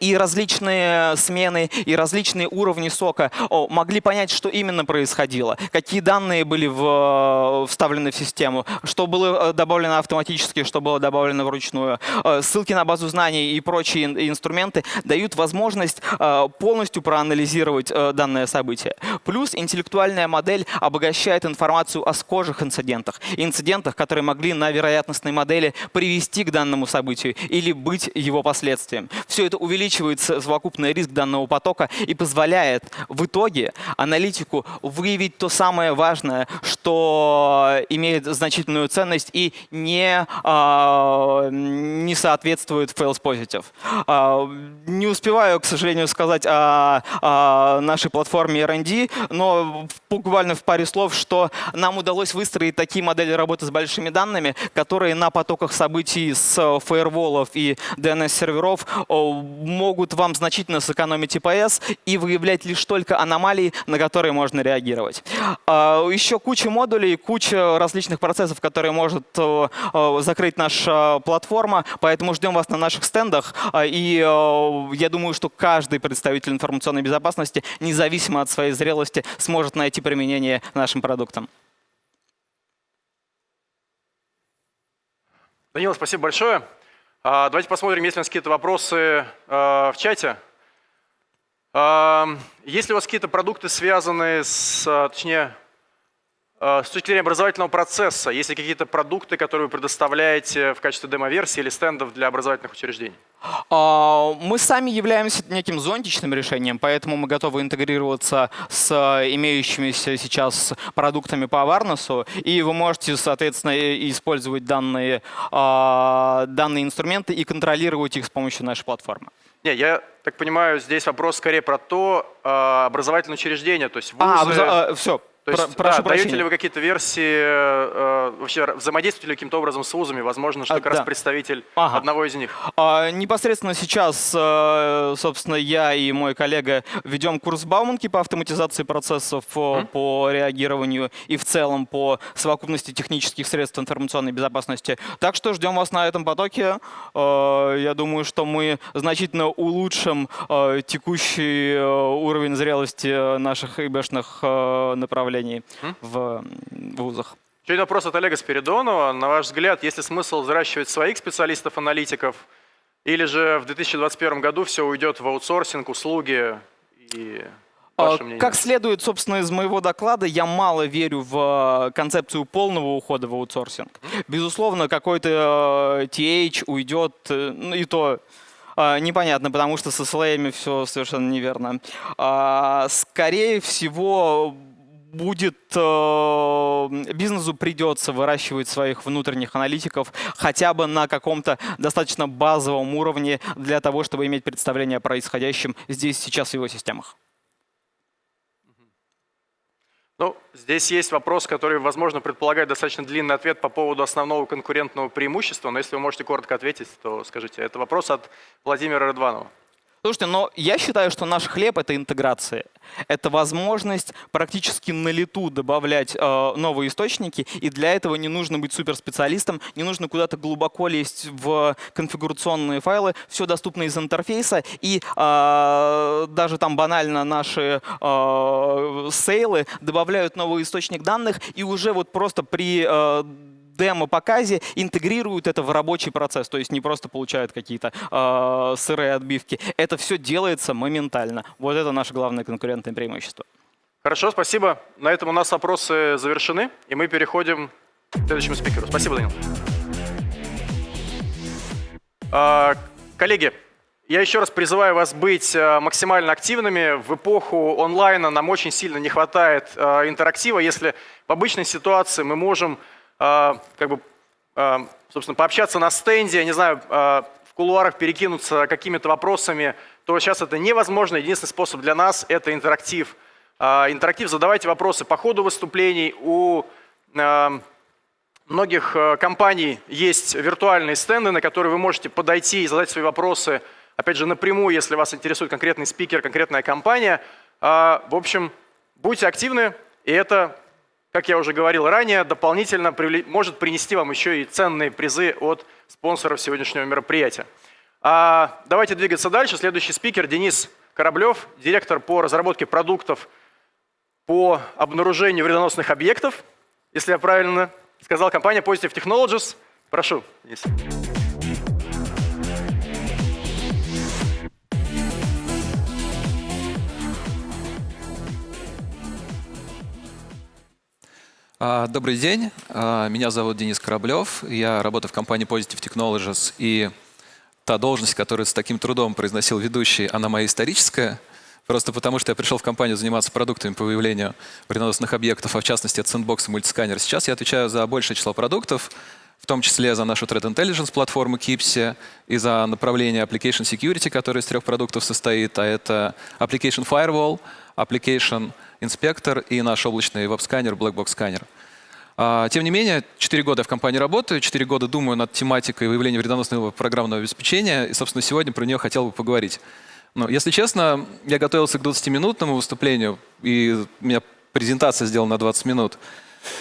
и различные смены, и различные уровни сока могли понять, что именно происходило, какие данные были в- вставлены в систему, что было э, добавлено автоматически, что было добавлено вручную. Э, Ссылки на базу знаний и прочие ин- инструменты дают возможность э, полностью проанализировать э, данное событие. Плюс интеллектуальная модель обогащает информацию о схожих инцидентах, инцидентах, которые могли на вероятностной модели привести к данному событию или быть его последствием. Все это увеличивает совокупный риск данного потока позволяет в итоге аналитику выявить то самое важное, что имеет значительную ценность и не, а, не соответствует fails positive. А, не успеваю, к сожалению, сказать о, о нашей платформе R&D, но буквально в паре слов, что нам удалось выстроить такие модели работы с большими данными, которые на потоках событий с фаерволов и DNS-серверов могут вам значительно сэкономить IPS и выявлять лишь только аномалии, на которые можно реагировать. А, Еще куча модулей, куча различных процессов, которые может э, э, закрыть наша платформа, поэтому ждем вас на наших стендах. А, И э, я думаю, что каждый представитель информационной безопасности, независимо от своей зрелости, сможет найти применение нашим продуктам. Данила, спасибо большое. А, Давайте посмотрим, есть ли у нас какие-то вопросы в чате. А, Есть ли у вас какие-то продукты, связанные с, а, точнее, а, с точки зрения образовательного процесса? Есть ли какие-то продукты, которые вы предоставляете в качестве демо-версии или стендов для образовательных учреждений? А, Мы сами являемся неким зонтичным решением, поэтому мы готовы интегрироваться с имеющимися сейчас продуктами по awareness, и вы можете, соответственно, использовать данные, данные инструменты и контролировать их с помощью нашей платформы. Не, я так понимаю, здесь вопрос скорее про то, а, образовательное учреждение, то есть А, вузы. все, То есть, да, прошу даете прощения. ли вы какие-то версии, э, вообще взаимодействуете ли каким-то образом с вузами? Возможно, что А, как раз да. представитель Ага. одного из них. А, Непосредственно сейчас, э, собственно, я и мой коллега ведем курс Бауманки по автоматизации процессов, э, по реагированию и в целом по совокупности технических средств информационной безопасности. Так что ждем вас на этом потоке. Э, Я думаю, что мы значительно улучшим э, текущий э, уровень зрелости наших ИБшных э, направлений в м, вузах. Еще один вопрос от Олега Спиридонова. На ваш взгляд, есть ли смысл взращивать своих специалистов-аналитиков, или же в 2021 году все уйдет в аутсорсинг, услуги и А? Как следует, собственно, из моего доклада, я мало верю в э, концепцию полного ухода в аутсорсинг. Безусловно, какой-то э, TH уйдет, э, ну и то э, непонятно, потому что со слоями все совершенно неверно. А, Скорее всего, будет э, бизнесу придется выращивать своих внутренних аналитиков хотя бы на каком-то достаточно базовом уровне для того, чтобы иметь представление о происходящем здесь сейчас в его системах. Ну, здесь есть вопрос, который, возможно, предполагает достаточно длинный ответ по поводу основного конкурентного преимущества, но если вы можете коротко ответить, то скажите. Это вопрос от Владимира Рыдванова. Слушайте, но я считаю, что наш хлеб — это интеграция. Это возможность практически на лету добавлять э, новые источники, и для этого не нужно быть суперспециалистом, не нужно куда-то глубоко лезть в конфигурационные файлы, все доступно из интерфейса, и э, даже там банально наши э, сейлы добавляют новый источник данных, и уже вот просто при э, демо-показе интегрируют это в рабочий процесс, то есть не просто получают какие-то э, сырые отбивки. Это все делается моментально. Вот это наше главное конкурентное преимущество. Хорошо, спасибо. На этом у нас вопросы завершены, и мы переходим к следующему спикеру. Спасибо, Данил. А, коллеги, я еще раз призываю вас быть а, максимально активными. В эпоху онлайна нам очень сильно не хватает интерактива. Если в обычной ситуации мы можем как бы, собственно, пообщаться на стенде, я не знаю, в кулуарах перекинуться какими-то вопросами, то сейчас это невозможно. Единственный способ для нас – это интерактив. Интерактив, задавайте вопросы по ходу выступлений. У многих компаний есть виртуальные стенды, на которые вы можете подойти и задать свои вопросы, опять же, напрямую, если вас интересует конкретный спикер, конкретная компания. А, в общем, будьте активны, и это, как я уже говорил ранее, дополнительно может принести вам еще и ценные призы от спонсоров сегодняшнего мероприятия. А, давайте двигаться дальше. Следующий спикер Денис Кораблев, директор по разработке продуктов по обнаружению вредоносных объектов, если я правильно сказал компания Positive Technologies. Прошу, Денис. Добрый день, а, меня зовут Денис Кораблев, я работаю в компании Positive Technologies, и та должность, которую с таким трудом произносил ведущий, она моя историческая – Просто потому, что я пришел в компанию заниматься продуктами по выявлению вредоносных объектов, а в частности это Sandbox и мультисканер. Сейчас я отвечаю за большее число продуктов, в том числе за нашу Threat Intelligence платформу Kipsi и за направление Application Security, которое из трех продуктов состоит, а это Application Firewall, Application Inspector и наш облачный веб-сканер, Blackbox сканер. Тем не менее, 4 года я в компании работаю, 4 года думаю над тематикой выявления вредоносного программного обеспечения, и, собственно, сегодня про нее хотел бы поговорить. Ну, если честно, я готовился к 20-минутному выступлению, и у меня презентация сделана на 20 минут.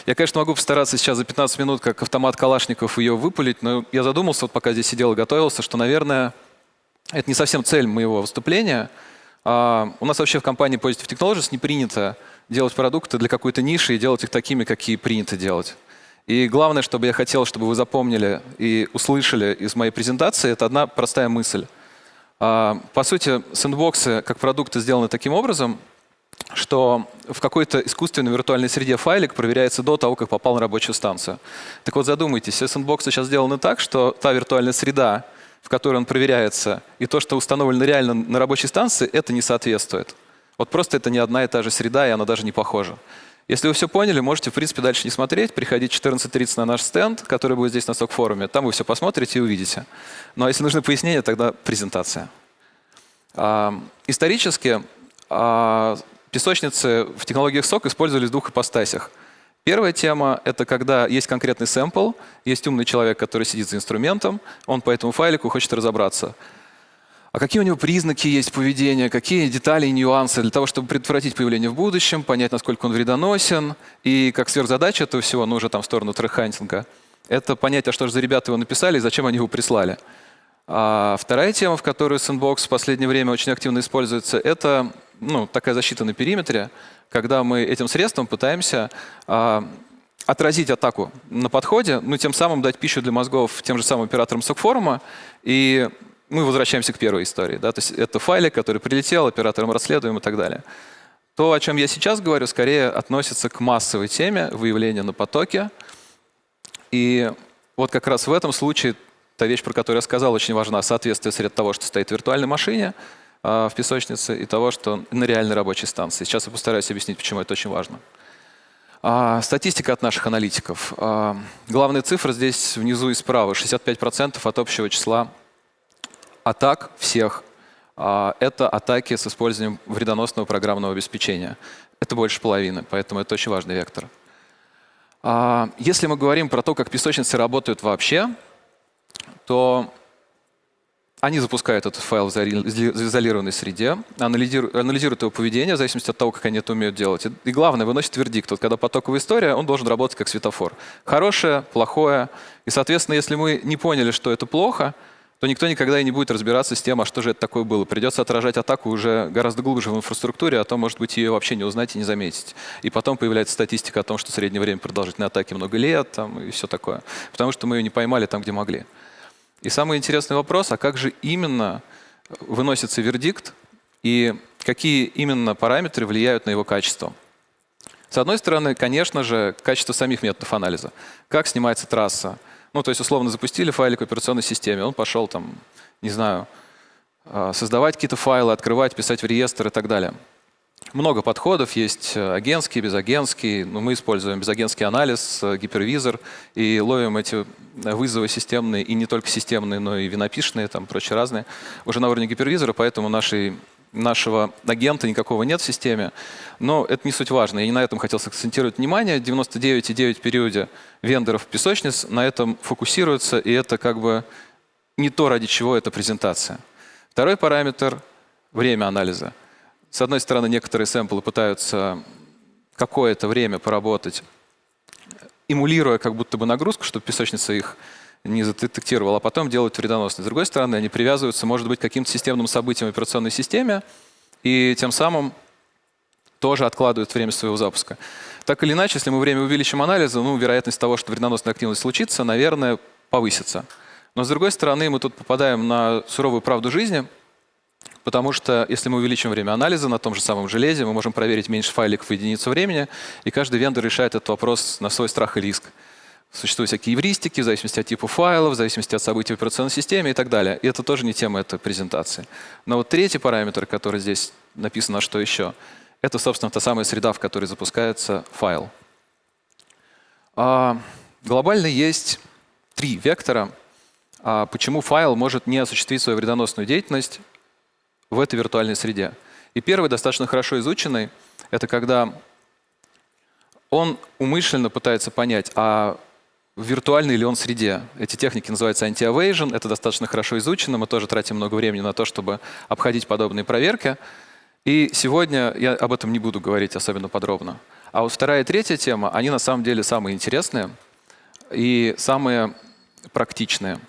Я, конечно, могу постараться сейчас за 15 минут, как автомат Калашников, ее выпулить, но я задумался, вот пока здесь сидел и готовился, что, наверное, это не совсем цель моего выступления. А у нас вообще в компании Positive Technologies не принято делать продукты для какой-то ниши и делать их такими, какие принято делать. И главное, чтобы я хотел, чтобы вы запомнили и услышали из моей презентации, это одна простая мысль – а, по сути, сэндбоксы как продукты сделаны таким образом, что в какой-то искусственной виртуальной среде файлик проверяется до того, как попал на рабочую станцию. Так вот задумайтесь, сэндбоксы сейчас сделаны так, что та виртуальная среда, в которой он проверяется, и то, что установлено реально на рабочей станции, это не соответствует. Вот просто это не одна и та же среда, и она даже не похожа. Если вы все поняли, можете, в принципе, дальше не смотреть, приходить 14.30 на наш стенд, который будет здесь на СОК-форуме. Там вы все посмотрите и увидите. Ну а если нужны пояснения, тогда презентация. А, исторически а, песочницы в технологиях СОК использовались в двух ипостасях. Первая тема — это когда есть конкретный сэмпл, есть умный человек, который сидит за инструментом, он по этому файлику хочет разобраться — а какие у него признаки есть поведения, какие детали и нюансы для того, чтобы предотвратить появление в будущем, понять, насколько он вредоносен. И как сверхзадача этого всего, ну уже там в сторону треххантинга, это понять, а что же за ребята его написали и зачем они его прислали. А вторая тема, в которой Sandbox в последнее время очень активно используется, это ну, такая защита на периметре, когда мы этим средством пытаемся а, отразить атаку на подходе, ну тем самым дать пищу для мозгов тем же самым операторам сок-форума и мы возвращаемся к первой истории. Да? То есть это файлик, который прилетел, оператором расследуем и так далее. То, о чем я сейчас говорю, скорее относится к массовой теме выявления на потоке. И вот как раз в этом случае та вещь, про которую я сказал, очень важна. Соответствие среди того, что стоит в виртуальной машине э, в песочнице, и того, что на реальной рабочей станции. Сейчас я постараюсь объяснить, почему это очень важно. А, статистика от наших аналитиков. А, главная цифра здесь внизу и справа. 65% от общего числа атак всех а, — это атаки с использованием вредоносного программного обеспечения. Это больше половины, поэтому это очень важный вектор. А, если мы говорим про то, как песочницы работают вообще, то они запускают этот файл в изолированной среде, анализируют, его поведение в зависимости от того, как они это умеют делать. И главное, выносят вердикт. Вот когда потоковая история, он должен работать как светофор. Хорошее, плохое. И, соответственно, если мы не поняли, что это плохо, то никто никогда и не будет разбираться с тем, а что же это такое было. Придется отражать атаку уже гораздо глубже в инфраструктуре, а то, может быть, ее вообще не узнать и не заметить. И потом появляется статистика о том, что среднее время продолжительной атаки много лет там, и все такое. Потому что мы ее не поймали там, где могли. И самый интересный вопрос, а как же именно выносится вердикт и какие именно параметры влияют на его качество? С одной стороны, конечно же, качество самих методов анализа. Как снимается трасса, ну, то есть, условно, запустили файлик в операционной системе, он пошел там, не знаю, а, создавать какие-то файлы, открывать, писать в реестр и так далее. Много подходов, есть э, агентский, безагентский. Но мы используем безагентский анализ, э, гипервизор и ловим эти вызовы системные, и не только системные, но и винопишные, там прочие разные, уже на уровне гипервизора, поэтому нашей нашего агента никакого нет в системе. Но это не суть важно. Я не на этом хотел сакцентировать внимание. 99,9 периоде вендоров песочниц на этом фокусируются, и это как бы не то, ради чего эта презентация. Второй параметр — время анализа. С одной стороны, некоторые сэмплы пытаются какое-то время поработать, эмулируя как будто бы нагрузку, чтобы песочница их не задетектировал, а потом делают вредоносные. С другой стороны, они привязываются, может быть, к каким-то системным событиям в операционной системе, и тем самым тоже откладывают время своего запуска. Так или иначе, если мы время увеличим анализа, ну, вероятность того, что вредоносная активность случится, наверное, повысится. Но с другой стороны, мы тут попадаем на суровую правду жизни, потому что если мы увеличим время анализа на том же самом железе, мы можем проверить меньше файликов в единицу времени, и каждый вендор решает этот вопрос на свой страх и риск. Существуют всякие эвристики в зависимости от типа файлов, в зависимости от событий в операционной системе и так далее. И это тоже не тема этой презентации. Но вот третий параметр, который здесь написано, а что еще, это, собственно, та самая среда, в которой запускается файл. А, глобально есть три вектора, а, почему файл может не осуществить свою вредоносную деятельность в этой виртуальной среде. И первый, достаточно хорошо изученный, это когда он умышленно пытается понять, а в виртуальной или он среде. Эти техники называются anti-evasion, это достаточно хорошо изучено, мы тоже тратим много времени на то, чтобы обходить подобные проверки. И сегодня я об этом не буду говорить особенно подробно. А вот вторая и третья тема, они на самом деле самые интересные и самые практичные.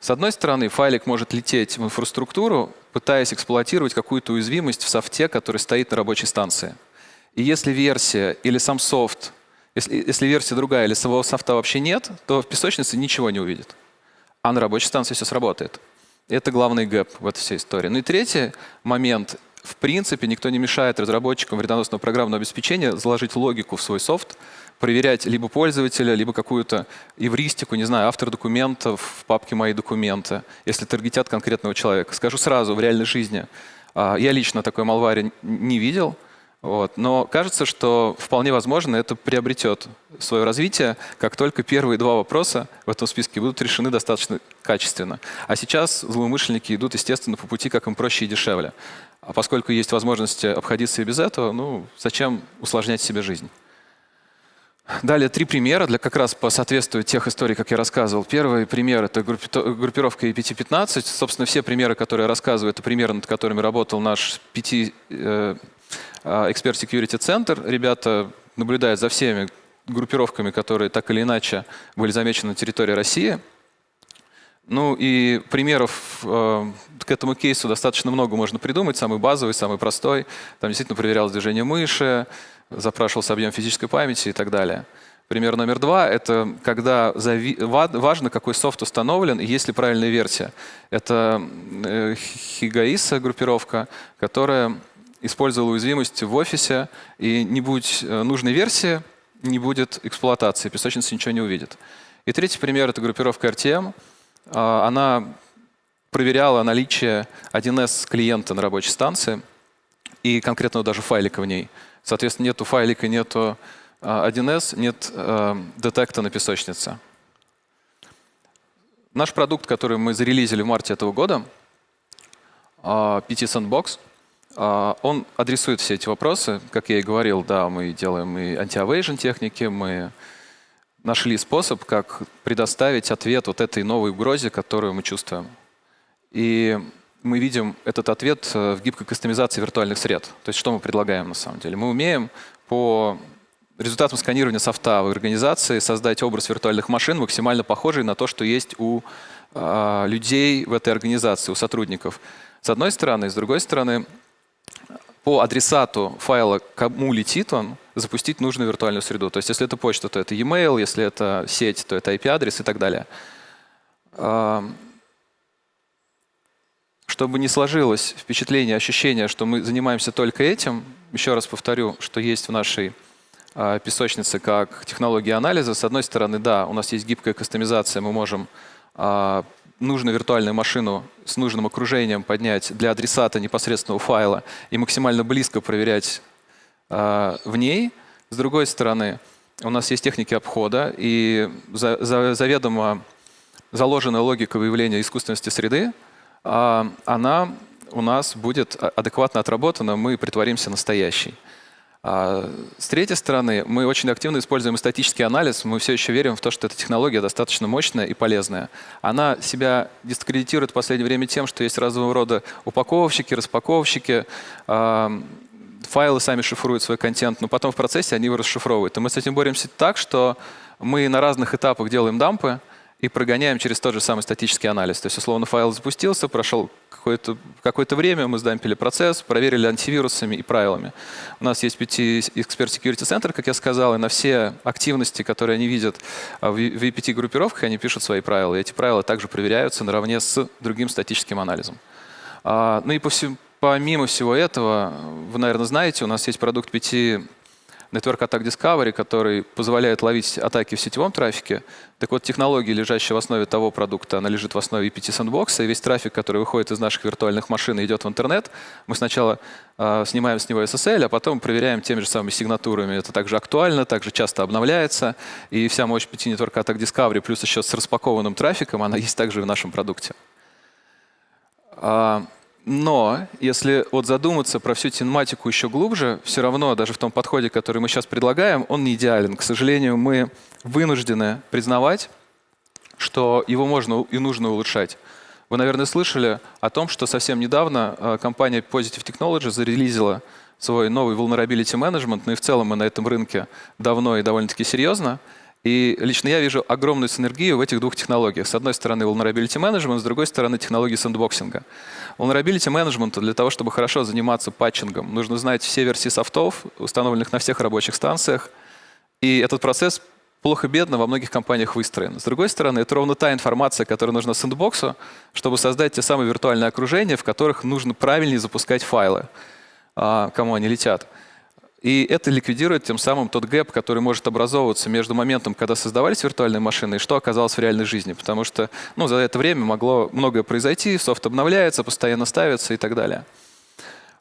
С одной стороны, файлик может лететь в инфраструктуру, пытаясь эксплуатировать какую-то уязвимость в софте, который стоит на рабочей станции. И если версия или сам софт если, если версия другая или самого софта вообще нет, то в песочнице ничего не увидит. А на рабочей станции все сработает. Это главный гэп в этой всей истории. Ну и третий момент. В принципе, никто не мешает разработчикам вредоносного программного обеспечения заложить логику в свой софт, проверять либо пользователя, либо какую-то эвристику, не знаю, автор документов в папке «Мои документы», если таргетят конкретного человека. Скажу сразу, в реальной жизни а, я лично такой малвари не видел, вот. Но кажется, что вполне возможно это приобретет свое развитие, как только первые два вопроса в этом списке будут решены достаточно качественно. А сейчас злоумышленники идут, естественно, по пути, как им проще и дешевле. А поскольку есть возможность обходиться и без этого, ну, зачем усложнять себе жизнь? Далее три примера, для как раз по соответствию тех историй, как я рассказывал. Первый пример — это группировка EPT-15. Собственно, все примеры, которые я рассказываю, это примеры, над которыми работал наш 5 а, Expert Security Center. Ребята наблюдают за всеми группировками, которые так или иначе были замечены на территории России. Ну и примеров э, к этому кейсу достаточно много можно придумать. Самый базовый, самый простой. Там действительно проверялось движение мыши, запрашивался объем физической памяти и так далее. Пример номер два — это когда важно, какой софт установлен и есть ли правильная версия. Это э, Хигаиса группировка, которая использовал уязвимость в офисе, и не будь э, нужной версии, не будет эксплуатации, песочница ничего не увидит. И третий пример — это группировка RTM. А, она проверяла наличие 1С клиента на рабочей станции и конкретного даже файлика в ней. Соответственно, нету файлика, нету 1С, а, нет э, детекта на песочнице. Наш продукт, который мы зарелизили в марте этого года, PT а, Sandbox — он адресует все эти вопросы. Как я и говорил, да, мы делаем и anti-evasion техники, мы нашли способ, как предоставить ответ вот этой новой угрозе, которую мы чувствуем. И мы видим этот ответ э, в гибкой кастомизации виртуальных сред. То есть что мы предлагаем на самом деле? Мы умеем по результатам сканирования софта в организации создать образ виртуальных машин, максимально похожий на то, что есть у а, людей в этой организации, у сотрудников. С одной стороны. С другой стороны, по адресату файла, кому летит он, запустить нужную виртуальную среду. То есть если это почта, то это e-mail, если это сеть, то это IP-адрес и так далее. Чтобы не сложилось впечатление, ощущение, что мы занимаемся только этим, еще раз повторю, что есть в нашей а, песочнице как технология анализа. С одной стороны, да, у нас есть гибкая кастомизация, мы можем а, нужную виртуальную машину с нужным окружением поднять для адресата непосредственного файла и максимально близко проверять а, в ней. С другой стороны, у нас есть техники обхода и за, за, заведомо заложенная логика выявления искусственности среды, а, она у нас будет а- адекватно отработана, мы притворимся настоящей. А С третьей стороны, мы очень активно используем статический анализ. Мы все еще верим в то, что эта технология достаточно мощная и полезная. Она себя дискредитирует в последнее время тем, что есть разного рода упаковщики, распаковщики, файлы сами шифруют свой контент, но потом в процессе они его расшифровывают. И мы с этим боремся так, что мы на разных этапах делаем дампы, и прогоняем через тот же самый статический анализ. То есть, условно, файл запустился, прошел какое-то какое время, мы сдампили процесс, проверили антивирусами и правилами. У нас есть PT Expert Security Center, как я сказал, и на все активности, которые они видят а, в VPT-группировках, они пишут свои правила. И эти правила также проверяются наравне с другим статическим анализом. А, ну и помимо всего этого, вы, наверное, знаете, у нас есть продукт PT Network Attack Discovery, который позволяет ловить атаки в сетевом трафике. Так вот, технология, лежащая в основе того продукта, она лежит в основе EPT Sandbox, и весь трафик, который выходит из наших виртуальных машин и идет в интернет, мы сначала э, снимаем с него SSL, а потом проверяем теми же самыми сигнатурами. Это также актуально, также часто обновляется, и вся мощь PT Network Attack Discovery плюс еще с распакованным трафиком, она есть также в нашем продукте. Но если вот задуматься про всю тематику еще глубже, все равно даже в том подходе, который мы сейчас предлагаем, он не идеален. К сожалению, мы вынуждены признавать, что его можно и нужно улучшать. Вы, наверное, слышали о том, что совсем недавно э, компания Positive Technology зарелизила свой новый vulnerability management, ну и в целом мы на этом рынке давно и довольно-таки серьезно. И лично я вижу огромную синергию в этих двух технологиях. С одной стороны vulnerability management, с другой стороны технологии сэндбоксинга. Vulnerability management для того, чтобы хорошо заниматься патчингом, нужно знать все версии софтов, установленных на всех рабочих станциях. И этот процесс плохо-бедно во многих компаниях выстроен. С другой стороны, это ровно та информация, которая нужна сэндбоксу, чтобы создать те самые виртуальные окружения, в которых нужно правильнее запускать файлы, а, кому они летят. И это ликвидирует тем самым тот гэп, который может образовываться между моментом, когда создавались виртуальные машины, и что оказалось в реальной жизни. Потому что ну, за это время могло многое произойти, софт обновляется, постоянно ставится и так далее.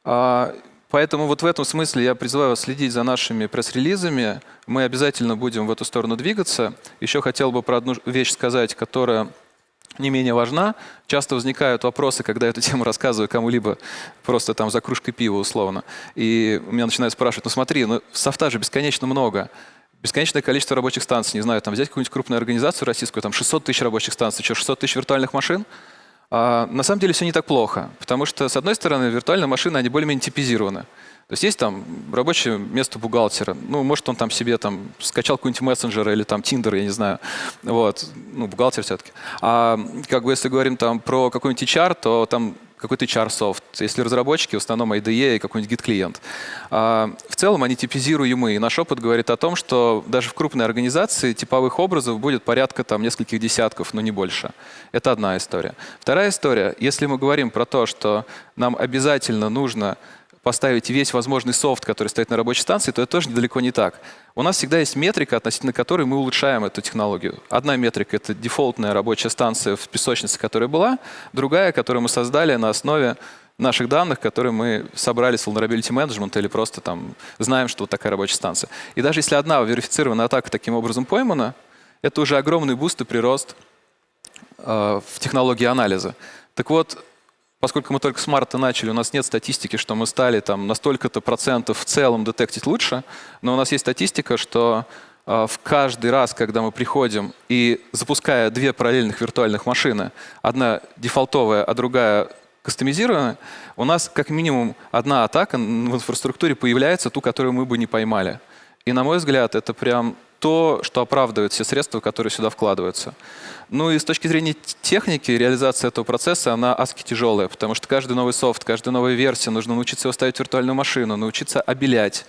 А, поэтому вот в этом смысле я призываю вас следить за нашими пресс-релизами. Мы обязательно будем в эту сторону двигаться. Еще хотел бы про одну вещь сказать, которая не менее важна. Часто возникают вопросы, когда эту тему рассказываю кому-либо просто там за кружкой пива условно. И меня начинают спрашивать, ну смотри, ну софта же бесконечно много. Бесконечное количество рабочих станций. Не знаю, там взять какую-нибудь крупную организацию российскую, там 600 тысяч рабочих станций, что, 600 тысяч виртуальных машин? А, на самом деле все не так плохо. Потому что, с одной стороны, виртуальные машины, они более-менее типизированы. То есть есть там рабочее место бухгалтера. Ну, может, он там себе там скачал какой-нибудь мессенджер или там Тиндер, я не знаю. Вот. Ну, бухгалтер все-таки. А как бы если говорим там про какой-нибудь HR, то там какой-то HR-софт. Если разработчики, в основном IDE и какой-нибудь Git-клиент. А, в целом они типизируемые. И наш опыт говорит о том, что даже в крупной организации типовых образов будет порядка там нескольких десятков, но не больше. Это одна история. Вторая история. Если мы говорим про то, что нам обязательно нужно поставить весь возможный софт, который стоит на рабочей станции, то это тоже недалеко не так. У нас всегда есть метрика, относительно которой мы улучшаем эту технологию. Одна метрика — это дефолтная рабочая станция в песочнице, которая была. Другая, которую мы создали на основе наших данных, которые мы собрали с vulnerability management или просто там знаем, что вот такая рабочая станция. И даже если одна верифицированная атака таким образом поймана, это уже огромный буст и прирост э, в технологии анализа. Так вот, поскольку мы только с марта начали, у нас нет статистики, что мы стали там на столько-то процентов в целом детектить лучше, но у нас есть статистика, что э, в каждый раз, когда мы приходим и запуская две параллельных виртуальных машины, одна дефолтовая, а другая кастомизированная, у нас как минимум одна атака в инфраструктуре появляется, ту, которую мы бы не поймали. И на мой взгляд, это прям то, что оправдывает все средства, которые сюда вкладываются. Ну и с точки зрения техники, реализация этого процесса, она адски тяжелая, потому что каждый новый софт, каждая новая версия, нужно научиться его ставить в виртуальную машину, научиться обелять,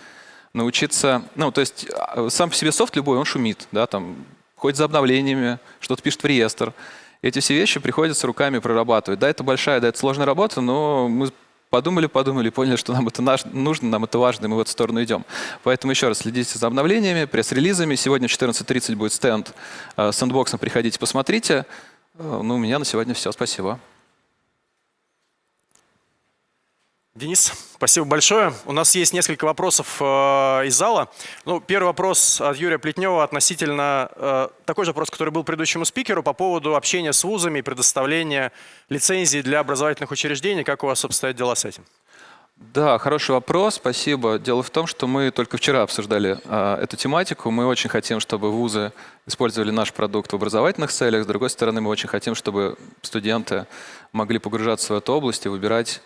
научиться... Ну, то есть а, сам по себе софт любой, он шумит, да, там, ходит за обновлениями, что-то пишет в реестр. Эти все вещи приходится руками прорабатывать. Да, это большая, да, это сложная работа, но мы подумали, подумали, поняли, что нам это нужно, нам это важно, и мы в эту сторону идем. Поэтому еще раз следите за обновлениями, пресс-релизами. Сегодня в 14.30 будет стенд э, с сэндбоксом, приходите, посмотрите. Э, Ну, у меня на сегодня все, спасибо. Денис, (laughs) спасибо большое. У нас есть несколько вопросов э, из зала. Ну, первый вопрос от Юрия Плетнева относительно э, такой же вопрос, который был предыдущему спикеру по поводу общения с вузами и предоставления лицензий для образовательных учреждений. Как у вас обстоят дела с этим? Да, хороший вопрос, спасибо. Дело в том, что мы только вчера обсуждали а, эту тематику. Мы очень хотим, чтобы вузы использовали наш продукт в образовательных целях. С другой стороны, мы очень хотим, чтобы студенты могли погружаться в эту область и выбирать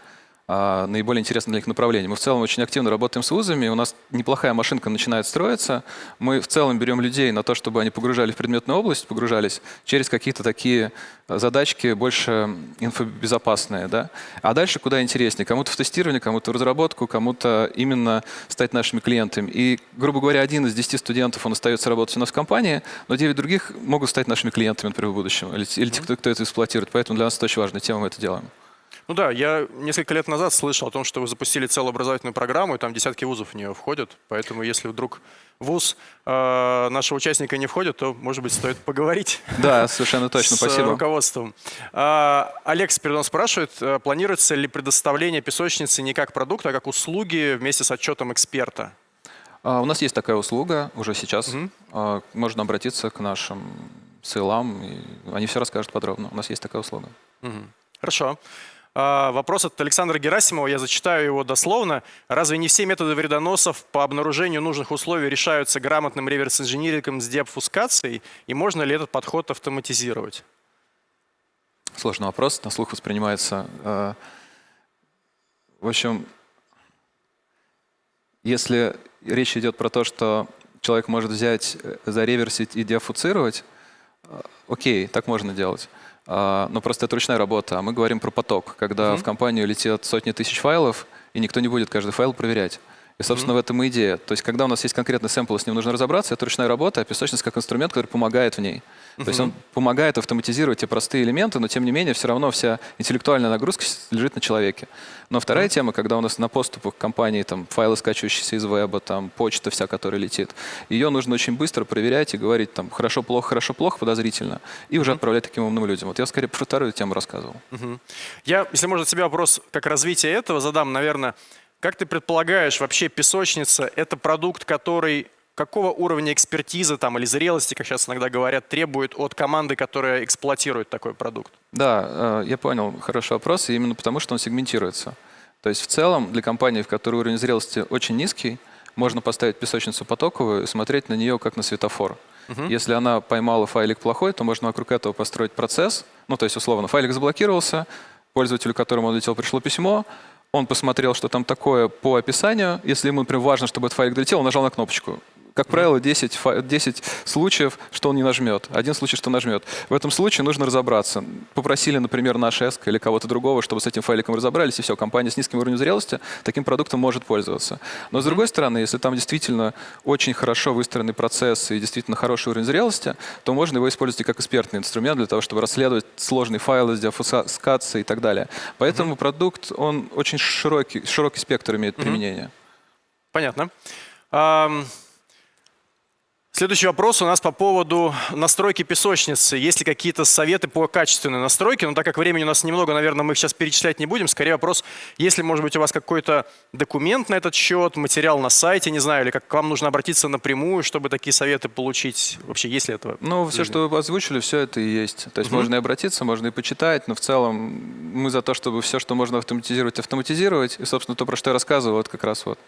наиболее интересное для них направление. Мы в целом очень активно работаем с вузами, у нас неплохая машинка начинает строиться. Мы в целом берем людей на то, чтобы они погружали в предметную область, погружались через какие-то такие а, задачки больше инфобезопасные. Да? А дальше куда интереснее. Кому-то в тестирование, кому-то в разработку, кому-то именно стать нашими клиентами. И, грубо говоря, один из десяти студентов, он остается работать у нас в компании, но девять других могут стать нашими клиентами, например, в будущем. Или, или те, кто, кто это эксплуатирует. Поэтому для нас это очень важная тема, мы это делаем. Ну да, я несколько лет назад слышал о том, что вы запустили целую образовательную программу, и там десятки вузов в нее входят. Поэтому если вдруг вуз э, нашего участника не входит, то, может быть, стоит поговорить. (laughs) Да, совершенно точно, с спасибо. руководством. А, Олег Спиридон спрашивает, э, планируется ли предоставление песочницы не как продукта, а как услуги вместе с отчетом эксперта? А, У нас есть такая услуга уже сейчас. А, Можно обратиться к нашим сейлам, и они все расскажут подробно. У нас есть такая услуга. Хорошо. А, Вопрос от Александра Герасимова, я зачитаю его дословно. Разве не все методы вредоносов по обнаружению нужных условий решаются грамотным реверс-инжинирингом с деобфускацией? И можно ли этот подход автоматизировать? Сложный вопрос, на слух воспринимается. э, В общем, если речь идет про то, что человек может взять, э, зареверсить и деофуцировать, э, окей, так можно делать. А, Но просто это ручная работа, а мы говорим про поток, когда в компанию летят сотни тысяч файлов, и никто не будет каждый файл проверять. И, собственно, в этом и идея. То есть, когда у нас есть конкретный сэмпл, с ним нужно разобраться, это ручная работа, а песочница как инструмент, который помогает в ней. То есть он помогает автоматизировать те простые элементы, но тем не менее все равно вся интеллектуальная нагрузка лежит на человеке. Но вторая тема, когда у нас на поступах компании там файлы, скачивающиеся из веба, там почта вся, которая летит, ее нужно очень быстро проверять и говорить там хорошо, плохо, хорошо, плохо, подозрительно, и уже отправлять таким умным людям. Вот я скорее про вторую тему рассказывал. Я, если можно, тебе вопрос как развитие этого задам, наверное. Как ты предполагаешь, вообще песочница – это продукт, который какого уровня экспертизы там, или зрелости, как сейчас иногда говорят, требует от команды, которая эксплуатирует такой продукт? Да, э, я понял, хороший вопрос, и именно потому, что он сегментируется. То есть в целом для компании, в которой уровень зрелости очень низкий, можно поставить песочницу потоковую и смотреть на нее как на светофор. Если она поймала файлик плохой, то можно вокруг этого построить процесс. Ну, то есть, условно, файлик заблокировался, пользователю, которому он летел, пришло письмо, он посмотрел, что там такое по описанию. Если ему, например, важно, чтобы этот файлик долетел, он нажал на кнопочку. Как правило, 10, фа- 10 случаев, что он не нажмет. Один случай, что нажмет. В этом случае нужно разобраться. Попросили, например, наш ESC или кого-то другого, чтобы с этим файликом разобрались, и все, компания с низким уровнем зрелости таким продуктом может пользоваться. Но с другой стороны, если там действительно очень хорошо выстроенный процесс и действительно хороший уровень зрелости, то можно его использовать и как экспертный инструмент для того, чтобы расследовать сложные файлы с деофускацией и так далее. Поэтому продукт, он очень широкий, широкий спектр имеет применения. Понятно. Ам, Следующий вопрос у нас по поводу настройки песочницы. Есть ли какие-то советы по качественной настройке? Но так как времени у нас немного, наверное, мы их сейчас перечислять не будем. Скорее вопрос, есть ли, может быть, у вас какой-то документ на этот счет, материал на сайте, не знаю, или как к вам нужно обратиться напрямую, чтобы такие советы получить? Вообще, есть ли это? Ну, все, что вы озвучили, все это и есть. То есть можно и обратиться, можно и почитать, но в целом мы за то, чтобы все, что можно автоматизировать, автоматизировать. И, собственно, то, про что я рассказывал, вот как раз вот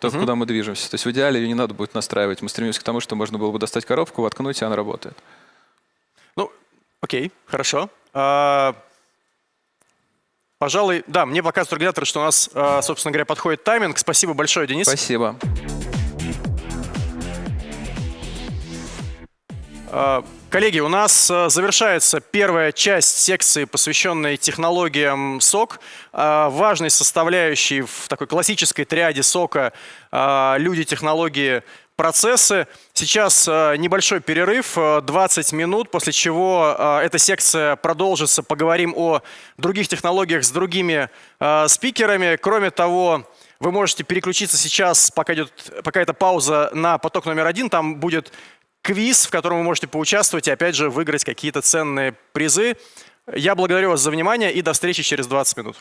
то, куда мы движемся. То есть в идеале ее не надо будет настраивать. Мы стремимся к тому, что можно было бы достать коробку, воткнуть, и она работает. Ну, окей, хорошо. А, Пожалуй, да, мне показывают организаторы, что у нас, а, собственно говоря, подходит тайминг. Спасибо большое, Денис. Спасибо. Э, Коллеги, у нас э, завершается первая часть секции, посвященной технологиям СОК. Важной составляющей в такой классической триаде СОКа люди, технологии, процессы. Сейчас э, небольшой перерыв, э, 20 минут, после чего э, эта секция продолжится. Поговорим о других технологиях с другими э, спикерами. Кроме того, вы можете переключиться сейчас, пока, идет, пока эта пауза, на поток номер один. Там будет квиз, в котором вы можете поучаствовать и, опять же, выиграть какие-то ценные призы. Я благодарю вас за внимание и до встречи через 20 минут.